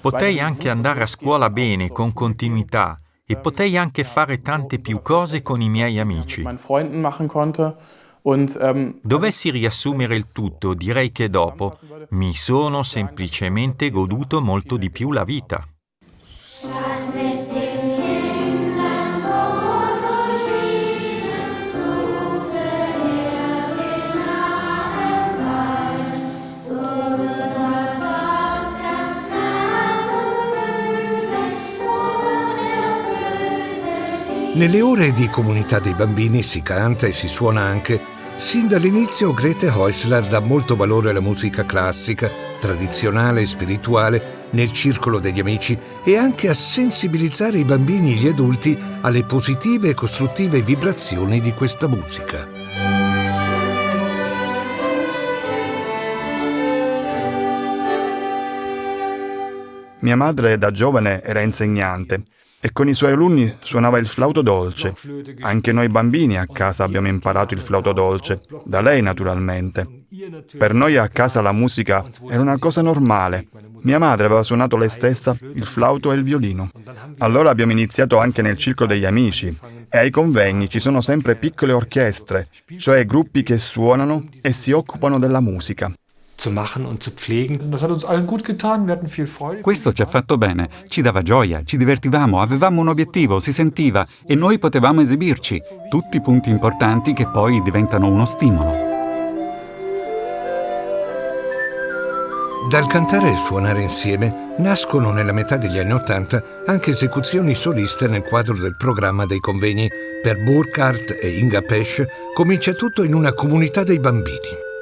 Potei anche andare a scuola bene, con continuità, e potei anche fare tante più cose con i miei amici. Ähm, Dovessi riassumere il tutto, direi che dopo mi sono semplicemente goduto molto di più la vita. Nelle ore di comunità dei bambini si canta e si suona anche. Sin dall'inizio Grete Häusler dà molto valore alla musica classica, tradizionale e spirituale nel circolo degli amici e anche a sensibilizzare i bambini e gli adulti alle positive e costruttive vibrazioni di questa musica. Mia madre da giovane era insegnante e con i suoi alunni suonava il flauto dolce. Anche noi bambini a casa abbiamo imparato il flauto dolce, da lei naturalmente. Per noi a casa la musica era una cosa normale. Mia madre aveva suonato lei stessa il flauto e il violino. Allora abbiamo iniziato anche nel circo degli amici e ai convegni ci sono sempre piccole orchestre, cioè gruppi che suonano e si occupano della musica zu machen und zu pflegen. Das hat uns allen gut getan, wir hatten viel Freude. Questo ci ha fatto bene, ci dava gioia, ci divertivamo, avevamo un obiettivo, si sentiva e noi potevamo esibirci. Tutti punti importanti che poi diventano uno stimolo. Dal cantare e suonare insieme nascono nella metà degli anni Ottanta anche esecuzioni soliste nel quadro del programma dei convegni. Per Burkhardt e Inga Pesch comincia tutto in una comunità dei bambini.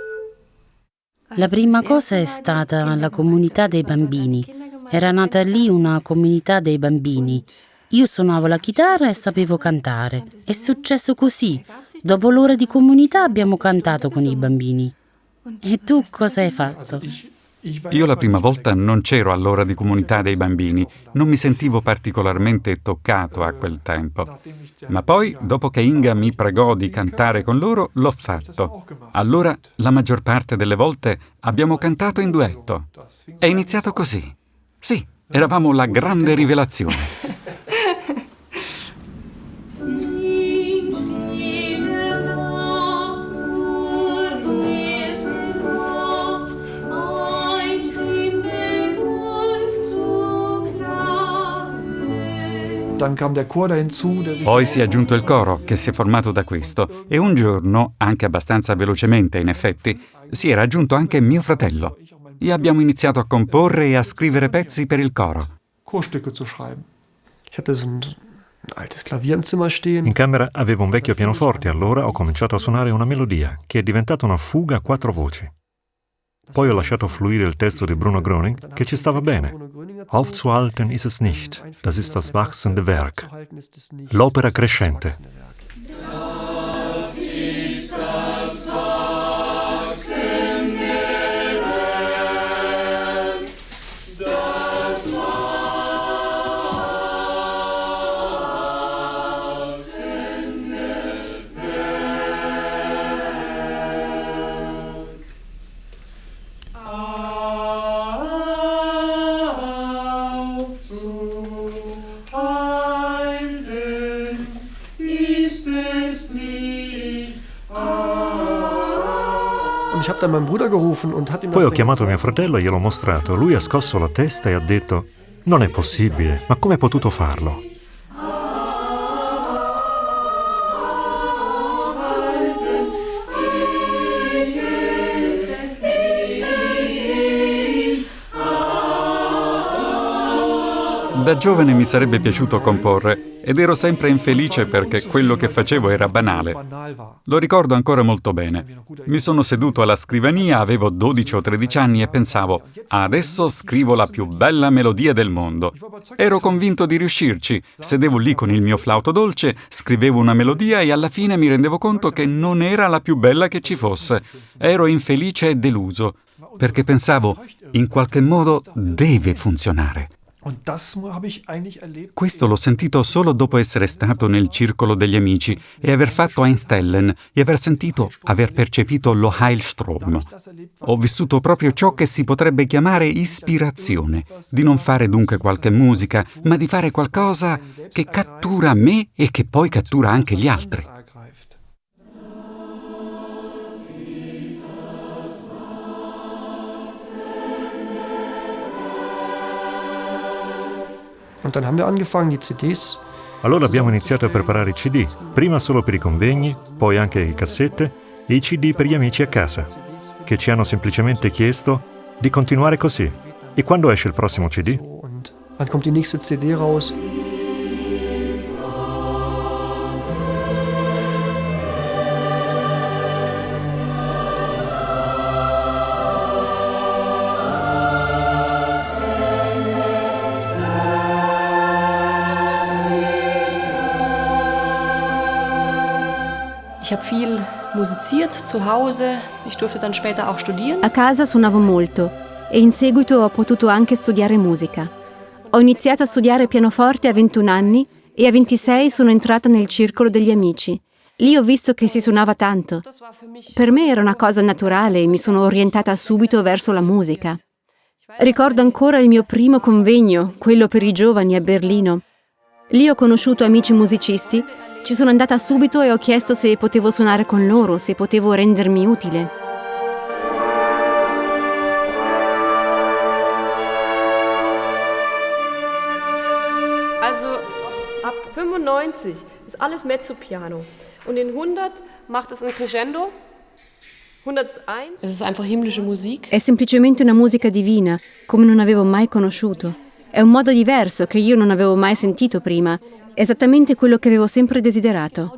La prima cosa è stata la comunità dei bambini. Era nata lì una comunità dei bambini. Io suonavo la chitarra e sapevo cantare. È successo così. Dopo l'ora di comunità abbiamo cantato con i bambini. E tu cosa hai fatto? Io la prima volta non c'ero all'ora di comunità dei bambini, non mi sentivo particolarmente toccato a quel tempo. Ma poi, dopo che Inga mi pregò di cantare con loro, l'ho fatto. Allora, la maggior parte delle volte, abbiamo cantato in duetto. È iniziato così. Sì, eravamo la grande rivelazione. Poi si è aggiunto il coro, che si è formato da questo, e un giorno, anche abbastanza velocemente in effetti, si era aggiunto anche mio fratello. E abbiamo iniziato a comporre e a scrivere pezzi per il coro. In camera avevo un vecchio pianoforte allora ho cominciato a suonare una melodia, che è diventata una fuga a quattro voci. Poi ho lasciato fluire il testo di Bruno Gröning, che ci stava bene. Aufzuhalten ist es nicht, das ist das wachsende Werk. L'opera crescente. Poi ho chiamato mio fratello e gliel'ho mostrato. Lui ha scosso la testa e ha detto: Non è possibile, ma come hai potuto farlo? Da giovane mi sarebbe piaciuto comporre ed ero sempre infelice perché quello che facevo era banale. Lo ricordo ancora molto bene. Mi sono seduto alla scrivania, avevo 12 o 13 anni e pensavo, adesso scrivo la più bella melodia del mondo. Ero convinto di riuscirci. Sedevo lì con il mio flauto dolce, scrivevo una melodia e alla fine mi rendevo conto che non era la più bella che ci fosse. Ero infelice e deluso, perché pensavo, in qualche modo deve funzionare. Questo l'ho sentito solo dopo essere stato nel circolo degli amici e aver fatto Einstellen e aver sentito, aver percepito lo Heilstrom. Ho vissuto proprio ciò che si potrebbe chiamare ispirazione, di non fare dunque qualche musica, ma di fare qualcosa che cattura me e che poi cattura anche gli altri. Allora abbiamo iniziato a preparare i CD, prima solo per i convegni, poi anche le cassette e i CD per gli amici a casa, che ci hanno semplicemente chiesto di continuare così. E quando esce il prossimo CD? Wann kommt die nächste CD raus? Ich habe viel musiziert zu Hause. Ich durfte dann später auch studieren. A casa suonavo molto e in seguito ho potuto anche studiare musica. Ho iniziato a studiare pianoforte a 21 anni e a 26 sono entrata nel circolo degli amici. Lì ho visto che si suonava tanto. Per me era una cosa naturale e mi sono orientata subito verso la musica. Ricordo ancora il mio primo convegno, quello per i giovani a Berlino. Lì ho conosciuto amici musicisti ci sono andata subito e ho chiesto se potevo suonare con loro, se potevo rendermi utile. Also ab 95 ist alles mezzo-piano und in 100 macht es ein crescendo. 101. Es ist einfach himmlische Musik. È semplicemente una musica divina, come non avevo mai conosciuto. È un modo diverso che io non avevo mai sentito prima Esattamente quello che avevo sempre desiderato.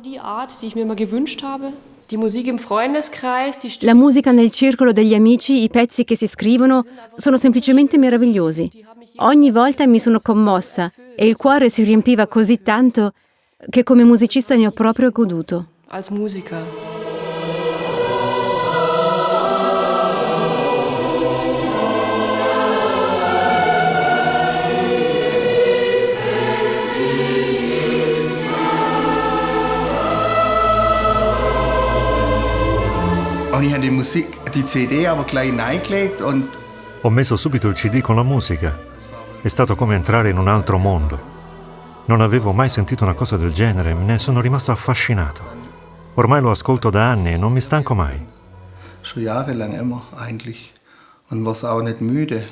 La musica nel circolo degli amici, i pezzi che si scrivono, sono semplicemente meravigliosi. Ogni volta mi sono commossa e il cuore si riempiva così tanto che come musicista ne ho proprio goduto. Als Musiker. Und ich habe die Musik, die CD aber gleich reingelegt und Ho messo subito il CD con la musica. È stato come entrare in un altro mondo. Non avevo mai sentito una cosa del genere, ne sono rimasto affascinato. Ormai lo ascolto da anni e non mi stanco mai. Schon jahrelang immer eigentlich. Und war auch nicht müde.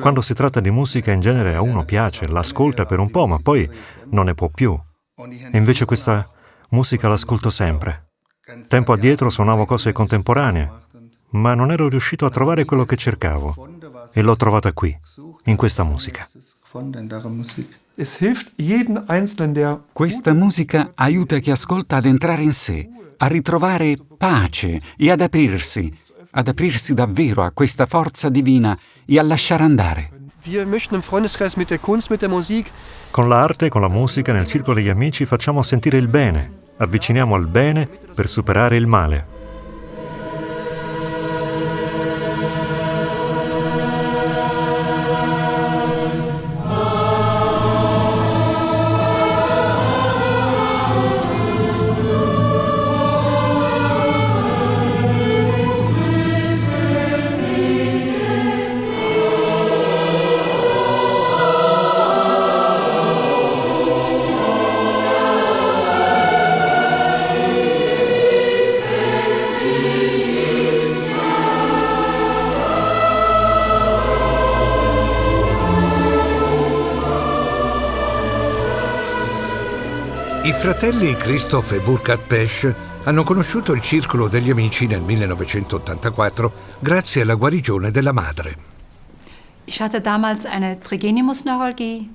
Quando si tratta di musica in genere a uno piace, l'ascolta per un po', ma poi non ne può più. E invece questa musica l'ascolto sempre. Tempo addietro suonavo cose contemporanee, ma non ero riuscito a trovare quello che cercavo. E l'ho trovata qui, in questa musica. Questa musica aiuta chi ascolta ad entrare in sé, a ritrovare pace e ad aprirsi, ad aprirsi davvero a questa forza divina e a lasciare andare. Con l'arte, con la musica, nel circolo degli amici facciamo sentire il bene, avviciniamo al bene per superare il male. Fratelli Christoph e Burkhard Pesch hanno conosciuto il Circolo degli Amici nel 1984 grazie alla guarigione della madre. Ich hatte damals eine Trigeminusneuralgie.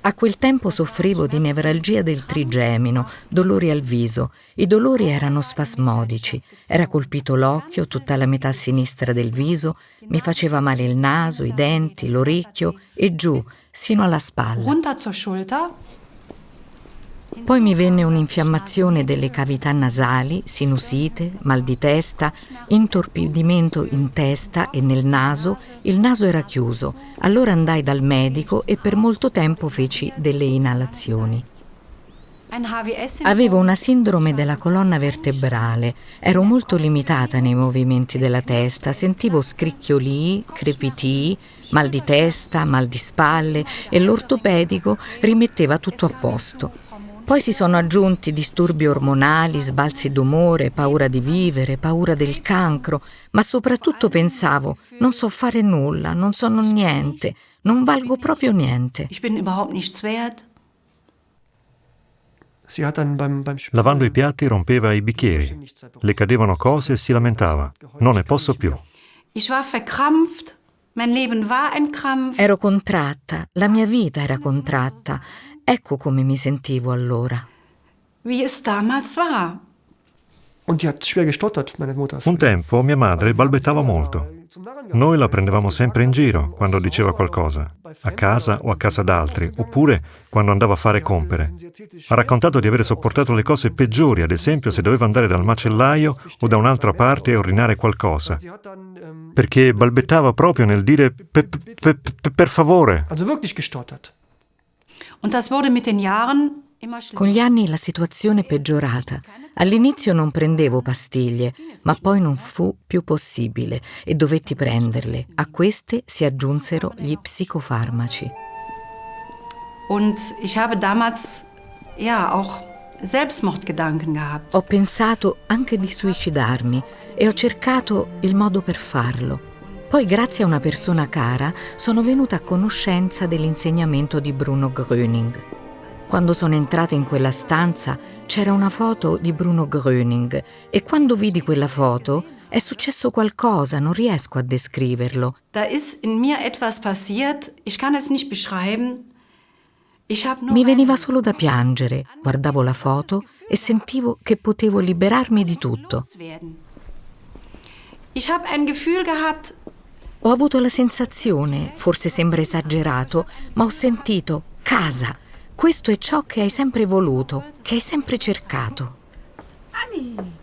A quel tempo soffrivo di nevralgia del trigemino, dolori al viso. I dolori erano spasmodici. Era colpito l'occhio, tutta la metà sinistra del viso, mi faceva male il naso, i denti, l'orecchio e giù, sino alla spalla. Poi mi venne un'infiammazione delle cavità nasali, sinusite, mal di testa, intorpidimento in testa e nel naso. Il naso era chiuso. Allora andai dal medico e per molto tempo feci delle inalazioni. Avevo una sindrome della colonna vertebrale, ero molto limitata nei movimenti della testa, sentivo scricchiolii, crepitii, mal di testa, mal di spalle e l'ortopedico rimetteva tutto a posto. Poi si sono aggiunti disturbi ormonali, sbalzi d'umore, paura di vivere, paura del cancro, ma soprattutto pensavo, non so fare nulla, non sono niente, non valgo proprio niente. Lavando i piatti rompeva i bicchieri, le cadevano cose e si lamentava. Non ne posso più. Ero contratta, la mia vita era contratta. Ecco come mi sentivo allora. Un tempo mia madre balbettava molto. Noi la prendevamo sempre in giro quando diceva qualcosa, a casa o a casa d'altri, oppure quando andava a fare compere. Ha raccontato di aver sopportato le cose peggiori, ad esempio se doveva andare dal macellaio o da un'altra parte e ordinare qualcosa, perché balbettava proprio nel dire pe, pe, pe, per favore. Con gli anni la situazione è peggiorata. All'inizio non prendevo pastiglie, ma poi non fu più possibile e dovetti prenderle. A queste si aggiunsero gli psicofarmaci. Ho pensato anche di suicidarmi e ho cercato il modo per farlo. Poi, grazie a una persona cara, sono venuta a conoscenza dell'insegnamento di Bruno Gröning. Quando sono entrata in quella stanza c'era una foto di Bruno Gröning e quando vidi quella foto è successo qualcosa, non riesco a descriverlo. Da ist in mir etwas passiert, ich kann es nicht beschreiben. Mi veniva solo da piangere, guardavo la foto e sentivo che potevo liberarmi di tutto. Ich habe ein Gefühl gehabt, ho avuto la sensazione, forse sembra esagerato, ma ho sentito casa. Questo è ciò che hai sempre voluto, che hai sempre cercato. Anni!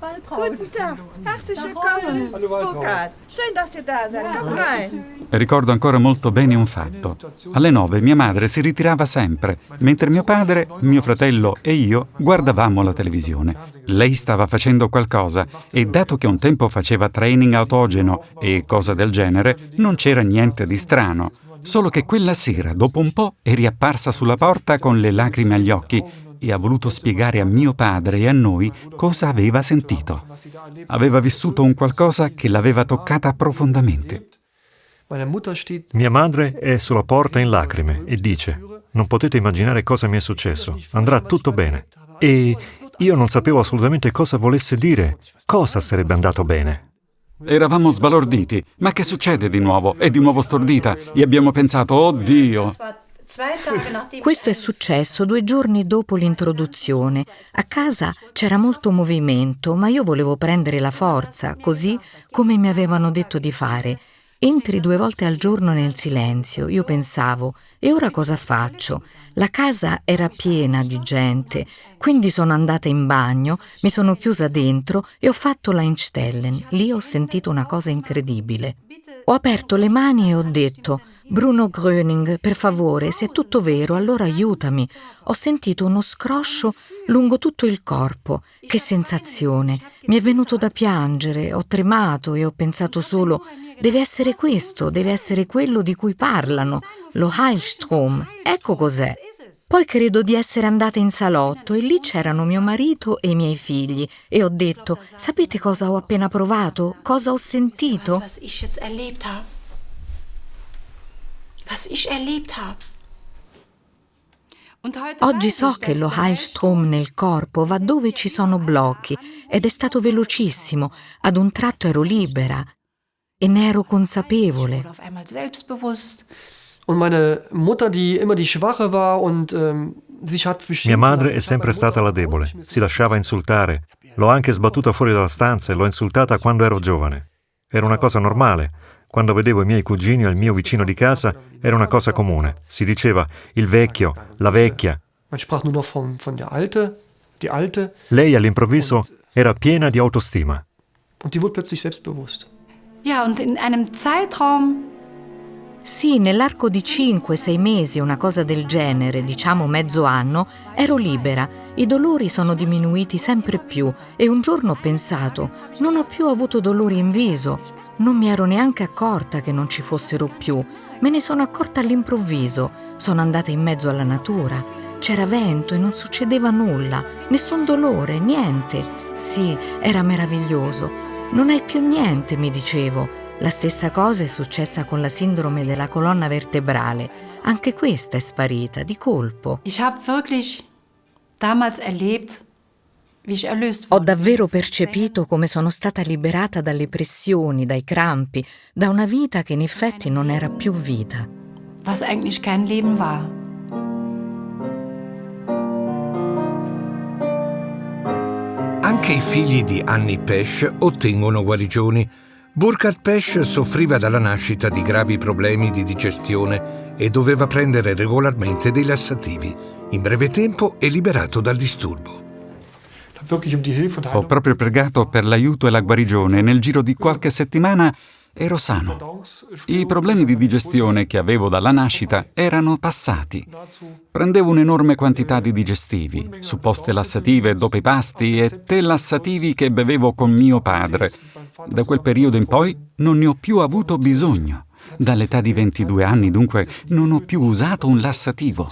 Guten Tag, herzlich willkommen. Burkhard, schön, dass ihr da seid. Kommt rein. Ricordo ancora molto bene un fatto. Alle nove mia madre si ritirava sempre, mentre mio padre, mio fratello e io guardavamo la televisione. Lei stava facendo qualcosa e dato che un tempo faceva training autogeno e cose del genere, non c'era niente di strano. Solo che quella sera, dopo un po', è riapparsa sulla porta con le lacrime agli occhi e ha voluto spiegare a mio padre e a noi cosa aveva sentito. Aveva vissuto un qualcosa che l'aveva toccata profondamente. Mia madre è sulla porta in lacrime e dice, non potete immaginare cosa mi è successo, andrà tutto bene. E io non sapevo assolutamente cosa volesse dire, cosa sarebbe andato bene. Eravamo sbalorditi. Ma che succede di nuovo? È di nuovo stordita e abbiamo pensato, oh Dio! Questo è successo due giorni dopo l'introduzione. A casa c'era molto movimento, ma io volevo prendere la forza, così come mi avevano detto di fare. Entri due volte al giorno nel silenzio. Io pensavo, e ora cosa faccio? La casa era piena di gente, quindi sono andata in bagno, mi sono chiusa dentro e ho fatto la Einstellen. Lì ho sentito una cosa incredibile. Ho aperto le mani e ho detto Bruno Gröning, per favore, se è tutto vero, allora aiutami. Ho sentito uno scroscio lungo tutto il corpo. Che sensazione! Mi è venuto da piangere, ho tremato e ho pensato solo deve essere questo, deve essere quello di cui parlano, lo Heilstrom. Ecco cos'è. Poi credo di essere andata in salotto e lì c'erano mio marito e i miei figli e ho detto, sapete cosa ho appena provato? Cosa ho sentito? Oggi so che lo Heilstrom nel corpo va dove ci sono blocchi ed è stato velocissimo. Ad un tratto ero libera. e ne ero consapevole. Mia madre è sempre stata la debole, si lasciava insultare. L'ho anche sbattuta fuori dalla stanza e l'ho insultata quando ero giovane. Era una cosa normale. Quando vedevo i miei cugini o il mio vicino di casa, era una cosa comune. Si diceva il vecchio, la vecchia. Lei all'improvviso era piena di autostima. Und die wurde plötzlich selbstbewusst. Ja, und in einem Zeitraum sì, nell'arco di 5-6 mesi, una cosa del genere, diciamo mezzo anno, ero libera. I dolori sono diminuiti sempre più e un giorno ho pensato, non ho più avuto dolori in viso. Non mi ero neanche accorta che non ci fossero più. Me ne sono accorta all'improvviso. Sono andata in mezzo alla natura. C'era vento e non succedeva nulla, nessun dolore, niente. Sì, era meraviglioso. Non hai più niente, mi dicevo. La stessa cosa è successa con la sindrome della colonna vertebrale. Anche questa è sparita di colpo. Ich habe wirklich damals erlebt, Ho davvero percepito come sono stata liberata dalle pressioni, dai crampi, da una vita che in effetti non era più vita. Was eigentlich kein Leben war. Anche i figli di Annie Pesch ottengono guarigioni. Burkhard Pesch soffriva dalla nascita di gravi problemi di digestione e doveva prendere regolarmente dei lassativi. In breve tempo è liberato dal disturbo. Ho proprio pregato per l'aiuto e la guarigione e nel giro di qualche settimana ero sano. I problemi di digestione che avevo dalla nascita erano passati. Prendevo un'enorme quantità di digestivi, supposte lassative dopo i pasti e tè lassativi che bevevo con mio padre. Da quel periodo in poi non ne ho più avuto bisogno. Dall'età di 22 anni, dunque, non ho più usato un lassativo.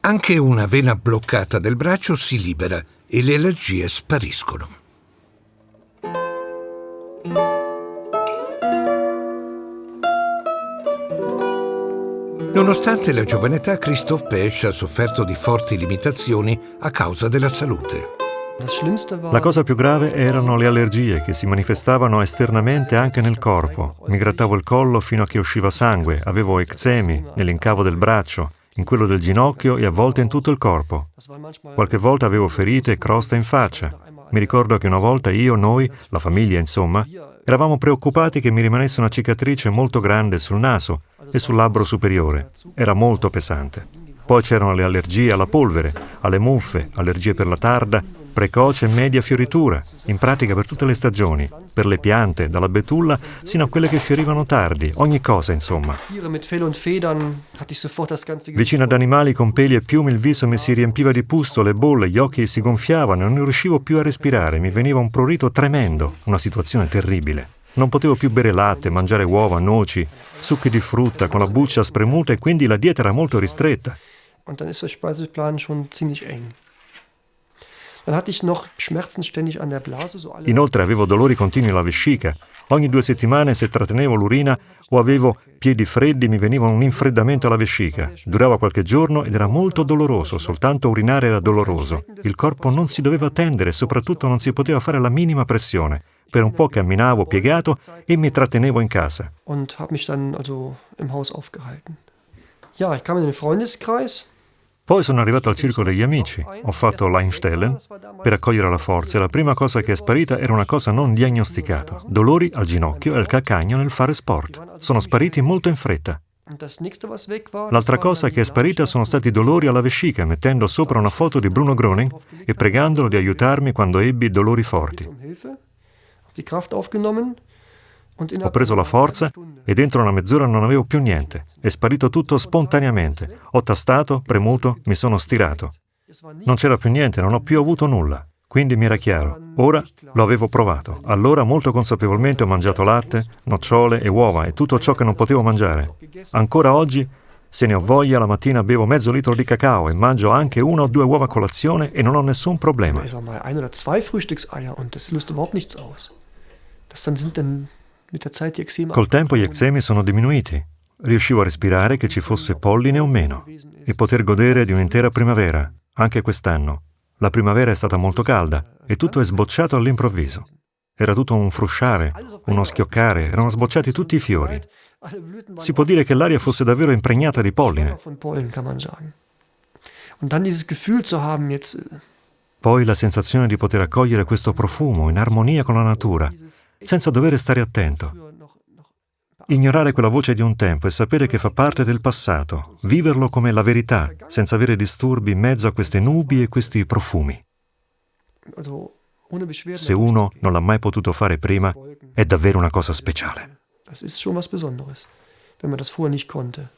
Anche una vena bloccata del braccio si libera e le allergie spariscono. Nonostante la giovane età, Christoph Pesch ha sofferto di forti limitazioni a causa della salute. La cosa più grave erano le allergie che si manifestavano esternamente anche nel corpo. Mi grattavo il collo fino a che usciva sangue, avevo eczemi nell'incavo del braccio, in quello del ginocchio e a volte in tutto il corpo. Qualche volta avevo ferite e crosta in faccia. Mi ricordo che una volta io, noi, la famiglia insomma, eravamo preoccupati che mi rimanesse una cicatrice molto grande sul naso e sul labbro superiore. Era molto pesante. Poi c'erano le allergie alla polvere, alle muffe, allergie per la tarda, precoce e media fioritura, in pratica per tutte le stagioni, per le piante, dalla betulla sino a quelle che fiorivano tardi, ogni cosa insomma. Vicino ad animali con peli e piumi il viso mi si riempiva di pustole, bolle, gli occhi si gonfiavano e non riuscivo più a respirare, mi veniva un prurito tremendo, una situazione terribile. Non potevo più bere latte, mangiare uova, noci, succhi di frutta con la buccia spremuta e quindi la dieta era molto ristretta. Und dann ist der Speiseplan schon ziemlich eng. Inoltre avevo dolori continui alla vescica. Ogni due settimane se trattenevo l'urina o avevo piedi freddi mi veniva un infreddamento alla vescica. Durava qualche giorno ed era molto doloroso, soltanto urinare era doloroso. Il corpo non si doveva tendere e soprattutto non si poteva fare la minima pressione. Per un po' camminavo piegato e mi trattenevo in casa. Und habe mich dann also im Haus aufgehalten. Ja, ich kam in den Freundeskreis. Poi sono arrivato al circolo degli amici, ho fatto l'Einstellen per accogliere la forza e la prima cosa che è sparita era una cosa non diagnosticata, dolori al ginocchio e al calcagno nel fare sport. Sono spariti molto in fretta. L'altra cosa che è sparita sono stati dolori alla vescica, mettendo sopra una foto di Bruno Groning e pregandolo di aiutarmi quando ebbi dolori forti. Ho preso la forza e dentro una mezz'ora non avevo più niente. È sparito tutto spontaneamente. Ho tastato, premuto, mi sono stirato. Non c'era più niente, non ho più avuto nulla. Quindi mi era chiaro. Ora lo avevo provato. Allora molto consapevolmente ho mangiato latte, nocciole e uova e tutto ciò che non potevo mangiare. Ancora oggi, se ne ho voglia, la mattina bevo mezzo litro di cacao e mangio anche una o due uova a colazione e non ho nessun problema. Col tempo gli eczemi sono diminuiti. Riuscivo a respirare che ci fosse polline o meno e poter godere di un'intera primavera, anche quest'anno. La primavera è stata molto calda e tutto è sbocciato all'improvviso. Era tutto un frusciare, uno schioccare, erano sbocciati tutti i fiori. Si può dire che l'aria fosse davvero impregnata di polline. Poi la sensazione di poter accogliere questo profumo in armonia con la natura, senza dover stare attento. Ignorare quella voce di un tempo e sapere che fa parte del passato, viverlo come la verità, senza avere disturbi in mezzo a queste nubi e questi profumi. Se uno non l'ha mai potuto fare prima, è davvero una cosa speciale. Das ist schon was Besonderes, wenn man das vorher nicht konnte.